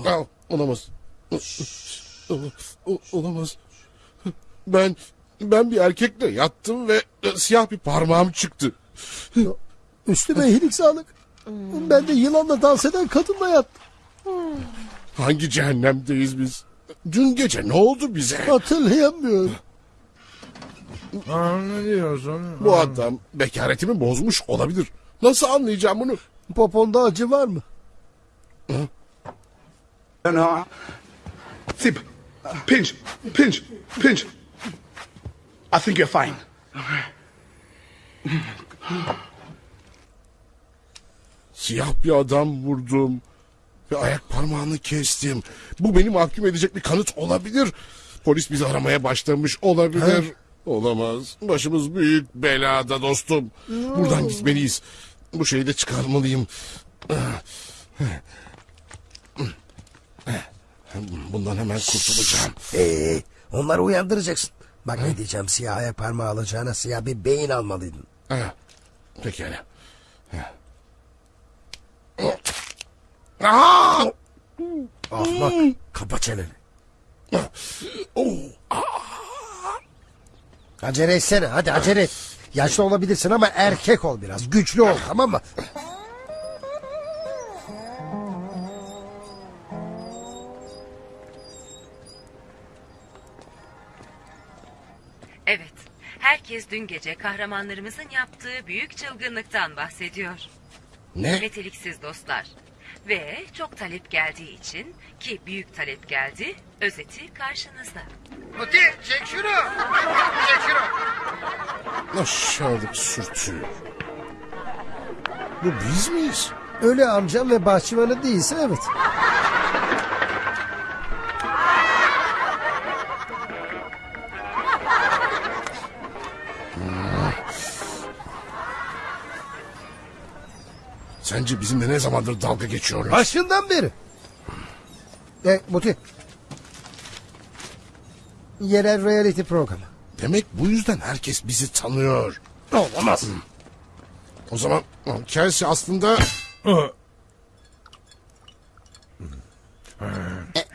Aa, Olamaz. Olamaz. Ben ben bir erkekle yattım ve siyah bir parmağım çıktı. Üstüme iyilik sağlık. Ben de yılanla dans eden kadınla yattım. Hangi cehennemdeyiz biz? Dün gece ne oldu bize? Hatırlayamıyorum. Ne diyorsun? Bu adam bekaretimi bozmuş olabilir. Nasıl anlayacağım bunu? Poponda acı var mı? No. Sip. Pinch. Pinch. Pinch. I think you're fine. Siyah bir adam vurdum. Ve ayak parmağını kestim. Bu beni mahkum edecek bir kanıt olabilir. Polis bizi aramaya başlamış olabilir. Olamaz. Başımız büyük belada dostum. Buradan gitmeliyiz. Bu şeyi de çıkarmalıyım. Bundan hemen kurtulacağım. Ee, onları uyandıracaksın. Bak ne diyeceğim siyah parmağı alacağına siyah bir beyin almalıydın. Ha, pekala. Ha. Aa! Ahmak kapa çeneni. Acele etsene hadi acele et. Yaşlı olabilirsin ama erkek ol biraz. Güçlü ol tamam mı? Evet. Herkes dün gece kahramanlarımızın yaptığı büyük çılgınlıktan bahsediyor. Ne? Meteliksiz dostlar. Ve çok talep geldiği için ki büyük talep geldi, özeti karşınızda. Muti çek şunu. Çek şunu. Aşağılık sürtü. Bu biz miyiz? Öyle amcam ve bahçıvanı değilse evet. Sence bizimle ne zamandır dalga geçiyorlar? Başından beri. E, Muti. Yerel reality programı. Demek bu yüzden herkes bizi tanıyor. Olamaz. O zaman Kelsey aslında...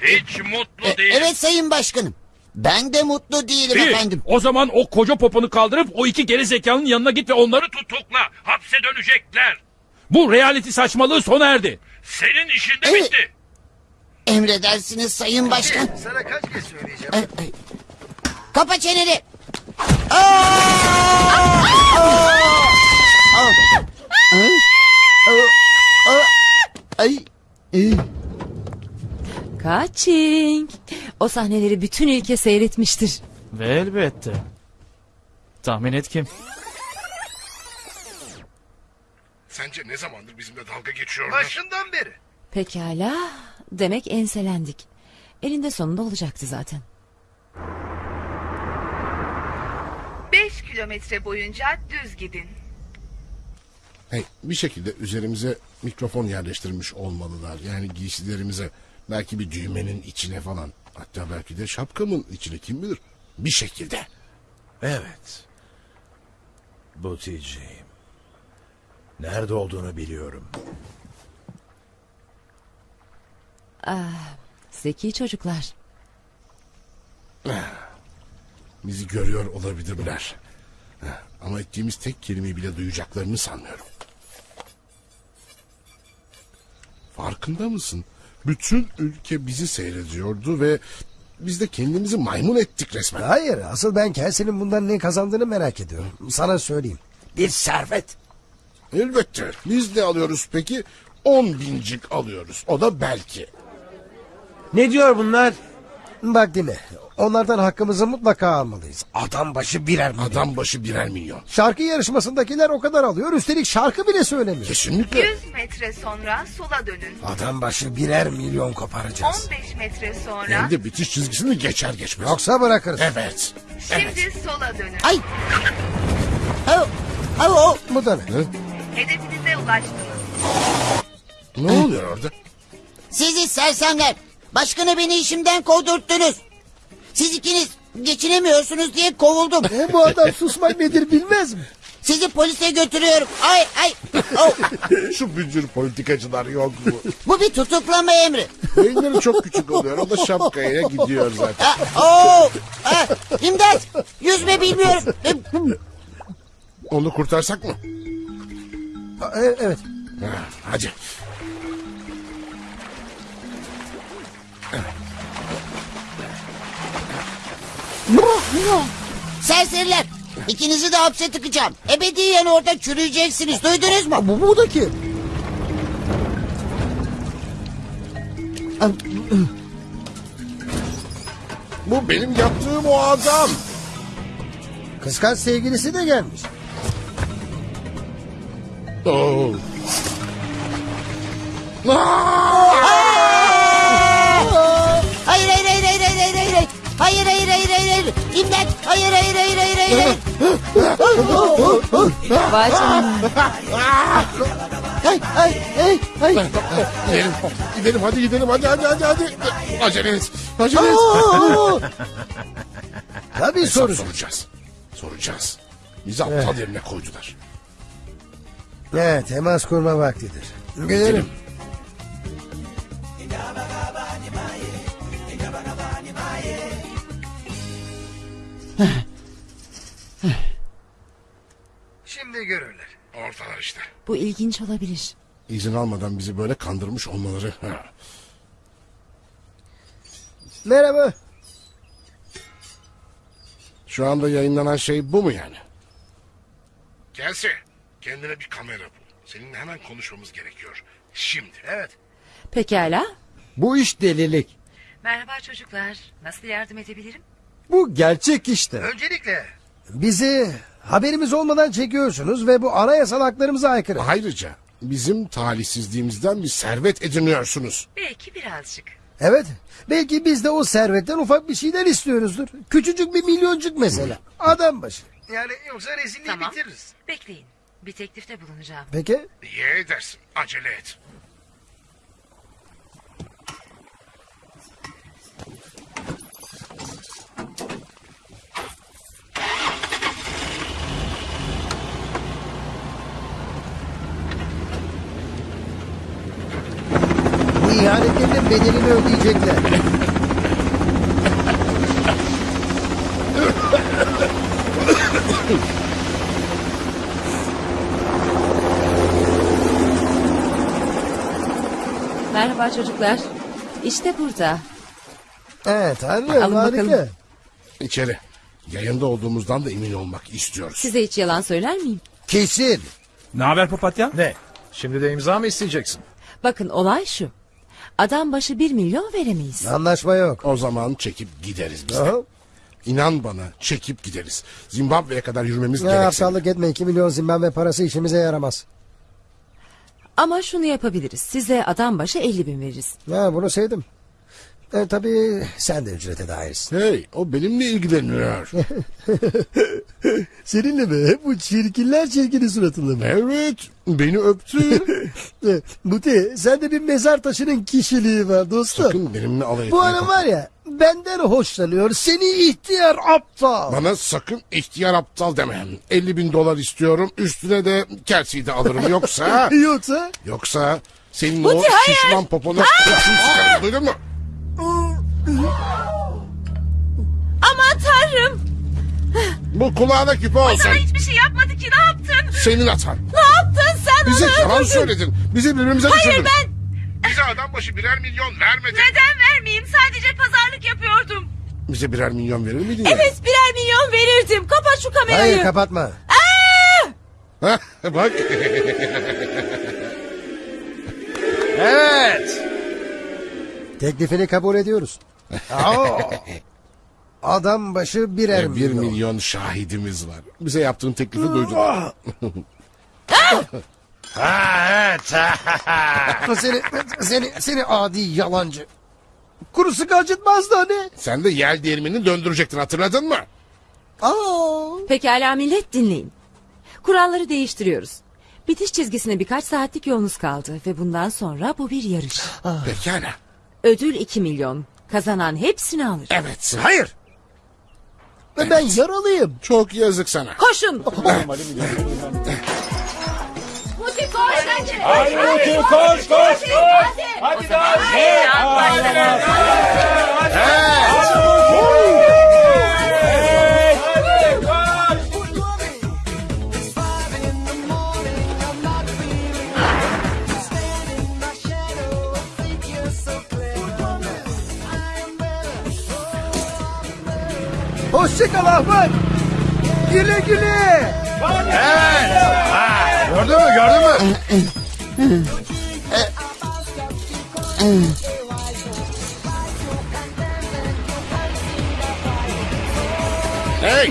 Hiç mutlu değil. Evet sayın başkanım. Ben de mutlu değilim İyi, efendim. O zaman o koca poponu kaldırıp o iki geri zekalının yanına git ve onları tutukla. Hapse dönecekler. Bu reality saçmalığı sona erdi. Senin işin de bitti. Emredersiniz sayın başkan. Sana kaç kez söyleyeceğim. Ay, ay. Kapa çeneni. Ay. Kaçing. O sahneleri bütün ülke seyretmiştir. Ve elbette. Tahmin et kim? Sence ne zamandır bizimle dalga geçiyorlar? Başından beri. Pekala. Demek enselendik. Elinde sonunda olacaktı zaten. 5 kilometre boyunca düz gidin. Hey, bir şekilde üzerimize mikrofon yerleştirmiş olmalılar. Yani giysilerimize. Belki bir düğmenin içine falan. Hatta belki de şapkamın içine kim bilir. Bir şekilde. Evet. Buticiğim. Nerede olduğunu biliyorum. Ah, zeki çocuklar. Bizi görüyor olabilirler. Ama ettiğimiz tek kelimeyi bile duyacaklarını sanmıyorum. Farkında mısın? Bütün ülke bizi seyrediyordu ve biz de kendimizi maymun ettik resmen. Hayır asıl ben Kelsey'nin bundan ne kazandığını merak ediyorum. Sana söyleyeyim. Bir servet. Elbette. Biz ne alıyoruz peki? On bincik alıyoruz. O da belki. Ne diyor bunlar? Bak dinle. Onlardan hakkımızı mutlaka almalıyız. Adam başı birer milyon. Adam başı birer milyon. Şarkı yarışmasındakiler o kadar alıyor. Üstelik şarkı bile söylemiyor. Kesinlikle. 100 metre sonra sola dönün. Adam başı birer milyon koparacağız. 15 metre sonra Hem de bitiş çizgisini geçer geçmez. Yoksa bırakırız. Evet. şimdi sola dönün. Ay. Au. au. Bu da ne? Hedefinize ulaştınız. Ne oluyor orada? Sizi sersemler. Başkanı beni işimden kovdurttunuz. Siz ikiniz geçinemiyorsunuz diye kovuldum. E, bu adam susmak nedir bilmez mi? Sizi polise götürüyorum. Ay ay. Oh. Şu bücür politikacılar yok mu? Bu bir tutuklama emri. Beyinleri çok küçük oluyor. O da şapkaya gidiyor zaten. Ah, oh. Ah, İmdat. Yüzme bilmiyorum. Onu kurtarsak mı? E, evet. Ha, Hadi. Serseriler. İkinizi de hapse tıkacağım. Ebediyen orada çürüyeceksiniz. Duydunuz mu? Bu, bu da kim? Bu benim yaptığım o adam. Kıskanç sevgilisi de gelmiş. Oo. Hayır hayır hayır hayır hayır hayır hayır. Hayır hayır hayır hayır hayır. İmdat. Hayır hayır hayır hayır hayır. hayır. Vay canına. Ay ay ay ay. Gidelim. Gidelim hadi gidelim hadi hadi hadi hadi. Acele et. Acele et. Tabii Hesap soru. soracağız. Soracağız. Bizi aptal yerine koydular. Evet temas kurma vaktidir. Gidelim. Şimdi görürler. Ortalar işte. Bu ilginç olabilir. İzin almadan bizi böyle kandırmış olmaları. Ha. Merhaba. Şu anda yayınlanan şey bu mu yani? Gelse kendine bir kamera bul. Seninle hemen konuşmamız gerekiyor. Şimdi. Evet. Pekala. Bu iş delilik. Merhaba çocuklar. Nasıl yardım edebilirim? Bu gerçek işte. Öncelikle Bizi haberimiz olmadan çekiyorsunuz ve bu anayasal haklarımıza aykırı. Ayrıca bizim talihsizliğimizden bir servet ediniyorsunuz. Belki birazcık. Evet. Belki biz de o servetten ufak bir şeyler istiyoruzdur. Küçücük bir milyoncuk mesela. Adam başı. yani yoksa rezilliği Tamam. bitiririz. Bekleyin. Bir teklifte bulunacağım. Peki. İyi edersin. Acele et. Bu ihanetlerin bedelini ödeyecekler. Merhaba çocuklar. İşte burada. Evet anlıyorum Alın harika. bakalım. İçeri. Yayında olduğumuzdan da emin olmak istiyoruz. Size hiç yalan söyler miyim? Kesin. Ne haber papatya? Ne? Şimdi de imza mı isteyeceksin? Bakın olay şu. Adam başı bir milyon veremeyiz. Anlaşma yok. O zaman çekip gideriz biz de. Aha. İnan bana çekip gideriz. Zimbabwe'ye kadar yürümemiz Ya gerekse. aptallık etme 2 milyon Zimbabwe parası işimize yaramaz. Ama şunu yapabiliriz. Size adam başı 50 bin veririz. Ha, bunu sevdim. E, tabii sen de ücrete dahilsin. Hey o benimle ilgileniyor. Seninle mi? Bu çirkinler çirkini suratında mı? evet beni öptü. E, Muti sen de bir mezar taşının kişiliği var dostum. Sakın benimle alay Bu etme. adam var ya benden hoşlanıyor. Seni ihtiyar aptal. Bana sakın ihtiyar aptal deme. 50 bin dolar istiyorum. Üstüne de Kelsey'i de alırım. Yoksa... Yoksa? Yoksa senin Muti, o hayır! şişman popona sıkarım. Duydun mu? Aman tanrım. Bu kulağına küpe O olsun. sana hiçbir şey yapmadı ki ne yaptın? Senin atan. Ne yaptın sen Bize onu yalan söyledin. Bizi birbirimize Hayır düşürdün. ben Bize adam başı birer milyon vermedin. neden vermeyeyim? Sadece pazarlık yapıyordum. Bize birer milyon verir miydin? ya? Evet birer milyon verirdim. Kapat şu kamerayı. Hayır kapatma. Hah, Bak. Evet. Teklifini kabul ediyoruz. Aa, Adam başı birer E, bir milyon. milyon şahidimiz var. Bize yaptığın teklifi duydular. Ha evet. seni, seni, seni adi yalancı. Kuru sıkı acıtmazdı hani. Sen de yel değirmenini döndürecektin hatırladın mı? Pekala millet dinleyin. Kuralları değiştiriyoruz. Bitiş çizgisine birkaç saatlik yolunuz kaldı ve bundan sonra bu bir yarış. Pekala. Ödül 2 milyon. Kazanan hepsini alır. Evet. Hayır. Ve ben yaralıyım. Çok yazık sana. Koşun. Koş bence. Hadi Muti, koş, koş, koş. Hadi daha. Hoşçakal Ahmet. Güle güle. Evet. Ha, gördün mü gördün mü? Hey!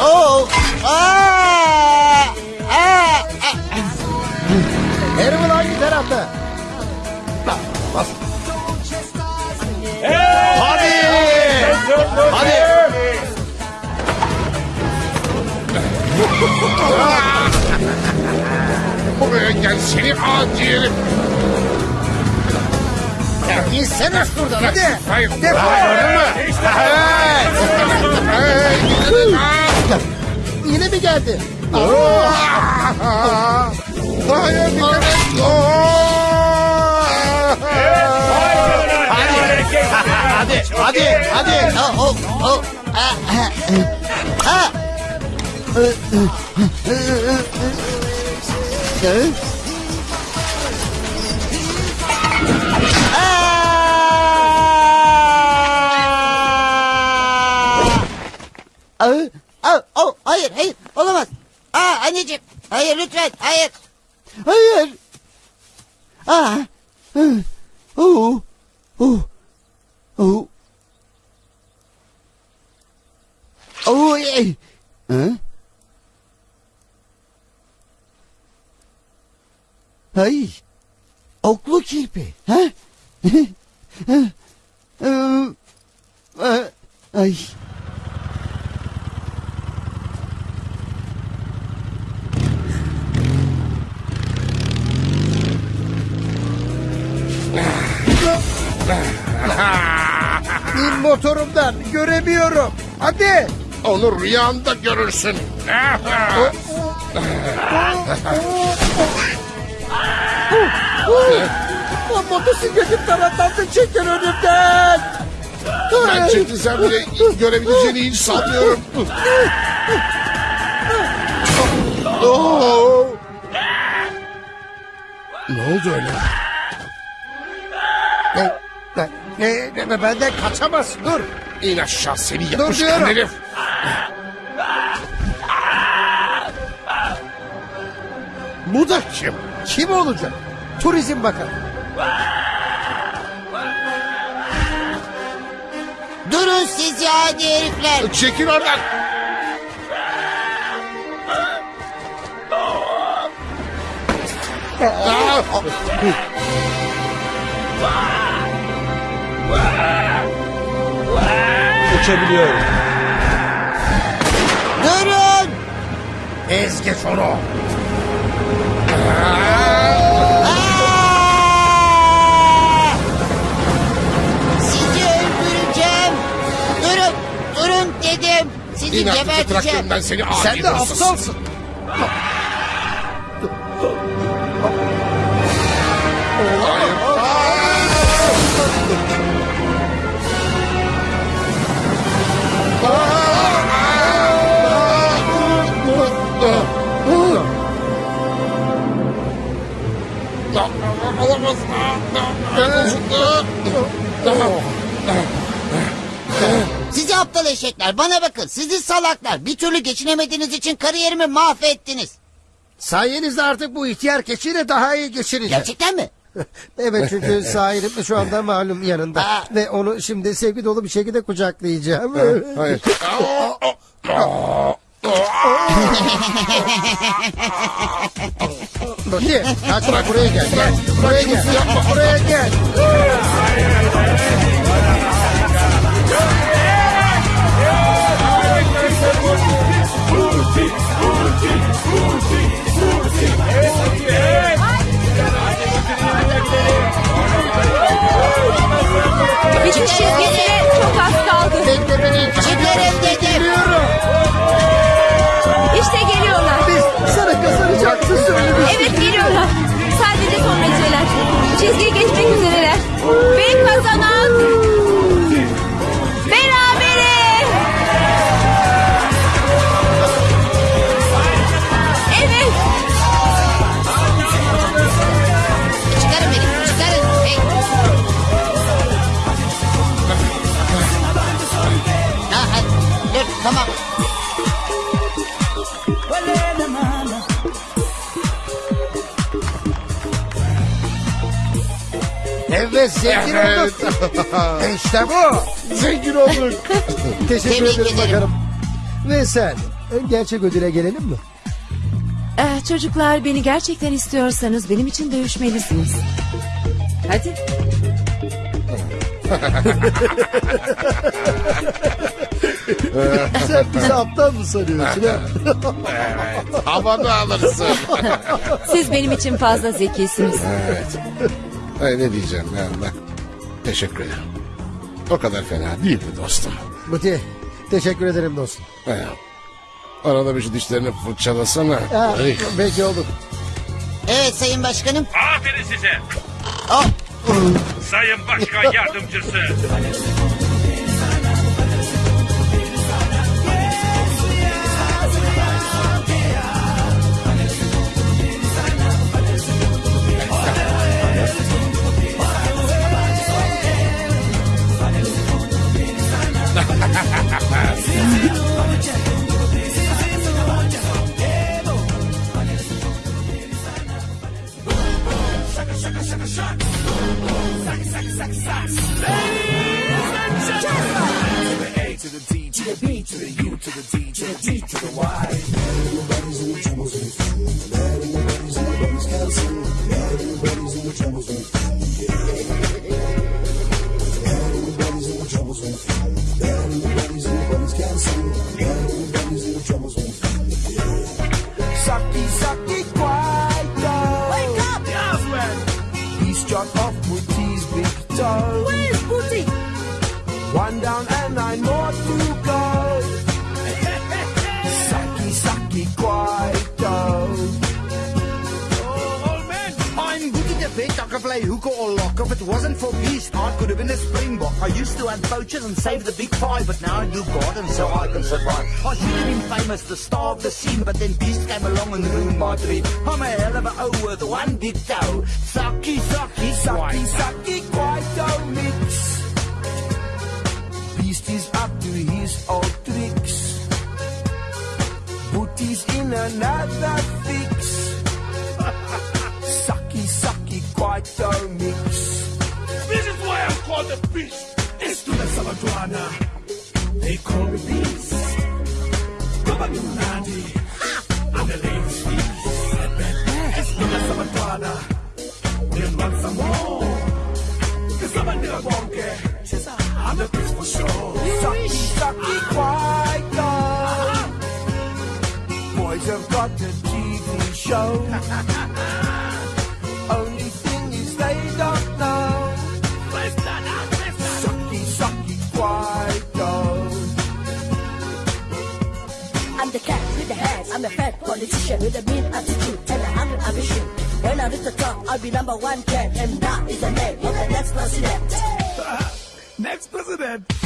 Oo. Aa! Herman hangi tarafta? Bas. Hadi. Hadi. Buraya gel seni. Ya gitsene şuradan hadi. Hayır. Defol. Gördün mü? Yine mi geldi? Hayır dikkat et. Hadi. Hadi. Hadi. Oh, oh, oh. Ah, ah, ah. Aa! Aa, oh, hayır, hayır, olamaz. Aa, anneciğim, hayır lütfen, hayır. Hayır. Aa, hı, oh, oh, oh. Oh, ey. Hı? Ay. Oklu kirpi. Ha? Ay. Motorumdan göremiyorum. Hadi. Onu rüyanda görürsün. O motosikletim taraftan çekin önümden. Ben çekilsem bile görebileceğini hiç sanmıyorum. Ne oldu öyle? Ne, ne, ne, ne, benden kaçamaz. Dur. İn aşağı seni yapışkan herif. Bu da kim? Kim olacak? Turizm Bakanı. Durun siz ya hadi herifler. Çekil oradan. Aa! Uçabiliyorum. Durun. Ez geç onu. Sizi öldüreceğim. Durun, durun dedim. Sizi artık geberteceğim. traktörümden seni adi Sen de hırsız. aptalsın. Olamaz. Sizi aptal eşekler bana bakın sizi salaklar bir türlü geçinemediğiniz için kariyerimi mahvettiniz. Sayenizde artık bu ihtiyar keçiyle daha iyi geçireceğim. Gerçekten mi? Evet çünkü sahibim şu anda malum yanında. Ve onu şimdi sevgi dolu bir şekilde kucaklayacağım. Hayır. Buti kaçma buraya gel. gel. Buraya gel. Buraya gel. Bitiş çizgisine çok az kaldı. Bekle beni. Çizgiyi geçmek üzereler. Ve kazanan... Berabere. Evet. Çıkarın beni çıkarın. Hey. Ha, ha, dur tamam. Evet zengin olduk. işte bu. Zengin olduk. Teşekkür Tebrik ederim ederim. bakalım. Ve sen gerçek ödüle gelelim mi? Eh, çocuklar beni gerçekten istiyorsanız benim için dövüşmelisiniz. Hadi. Sen bizi aptal mı sanıyorsun ha? Evet. Havada alırsın. Siz benim için fazla zekisiniz. Ay, ne diyeceğim yani ben. Teşekkür ederim. O kadar fena değildi dostum. Buti teşekkür ederim dostum. He. Arada bir şu dişlerini fırçalasana. Ha, Ay. peki olur. Evet sayın başkanım. Aferin size. Oh. Sayın Başkan Yardımcısı. Texas. Ladies and gentlemen. To the A, to the D, to the B, to the U, to the D, to the to the Y. vet. I can play hooker or lock. If it wasn't for Beast, I could have been a springbok. I used to hunt poachers and save the big five, but now I do garden so I can survive. I should have been famous, the star of the scene, but then Beast came along and ruined my dream. I'm a hell of a O with one big toe. Sucky, sucky, Sucky, sucky, sucky, quiet mix. Beast is up to his old another fix. sucky, sucky, quiet mix. This is why I'm called the Beast. It's to the Sabaduana. They call me Beast. Baba Nunadi. I'm the latest Beast. It's to the Sabaduana. We'll want some more. Cause I'm a nigga wonky. I'm the Beast for sure. Sucky, sucky, quiet Boys have got a TV show. Only thing is they don't know. Sucky, sucky, quiet I'm the cat with the hands. I'm a fat politician with a mean attitude and a hundred ambition. When I reach the top, I'll be number one cat, and that is the name of the next president. Next president.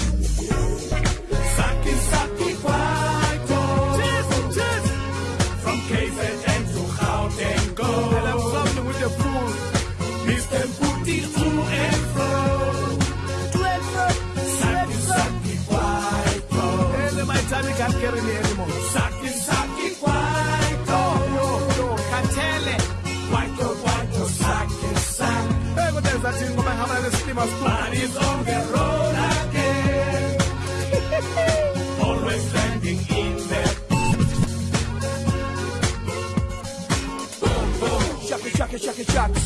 Ngoba ngihamba nesitima. Body's on the road again. Always landing in there. Shaki, shaki, shaki, shaki.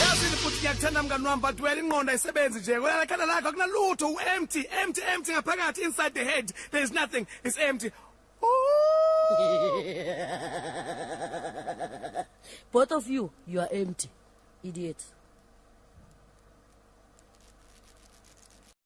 Yazini futhi ngiyakuthanda mngani wami but wena ingqondo ayisebenzi nje wena ekhanda lakho akunalutho u-empty empty empty ngaphakathi inside the head there is nothing it's empty Both of you, you are empty. Idiots.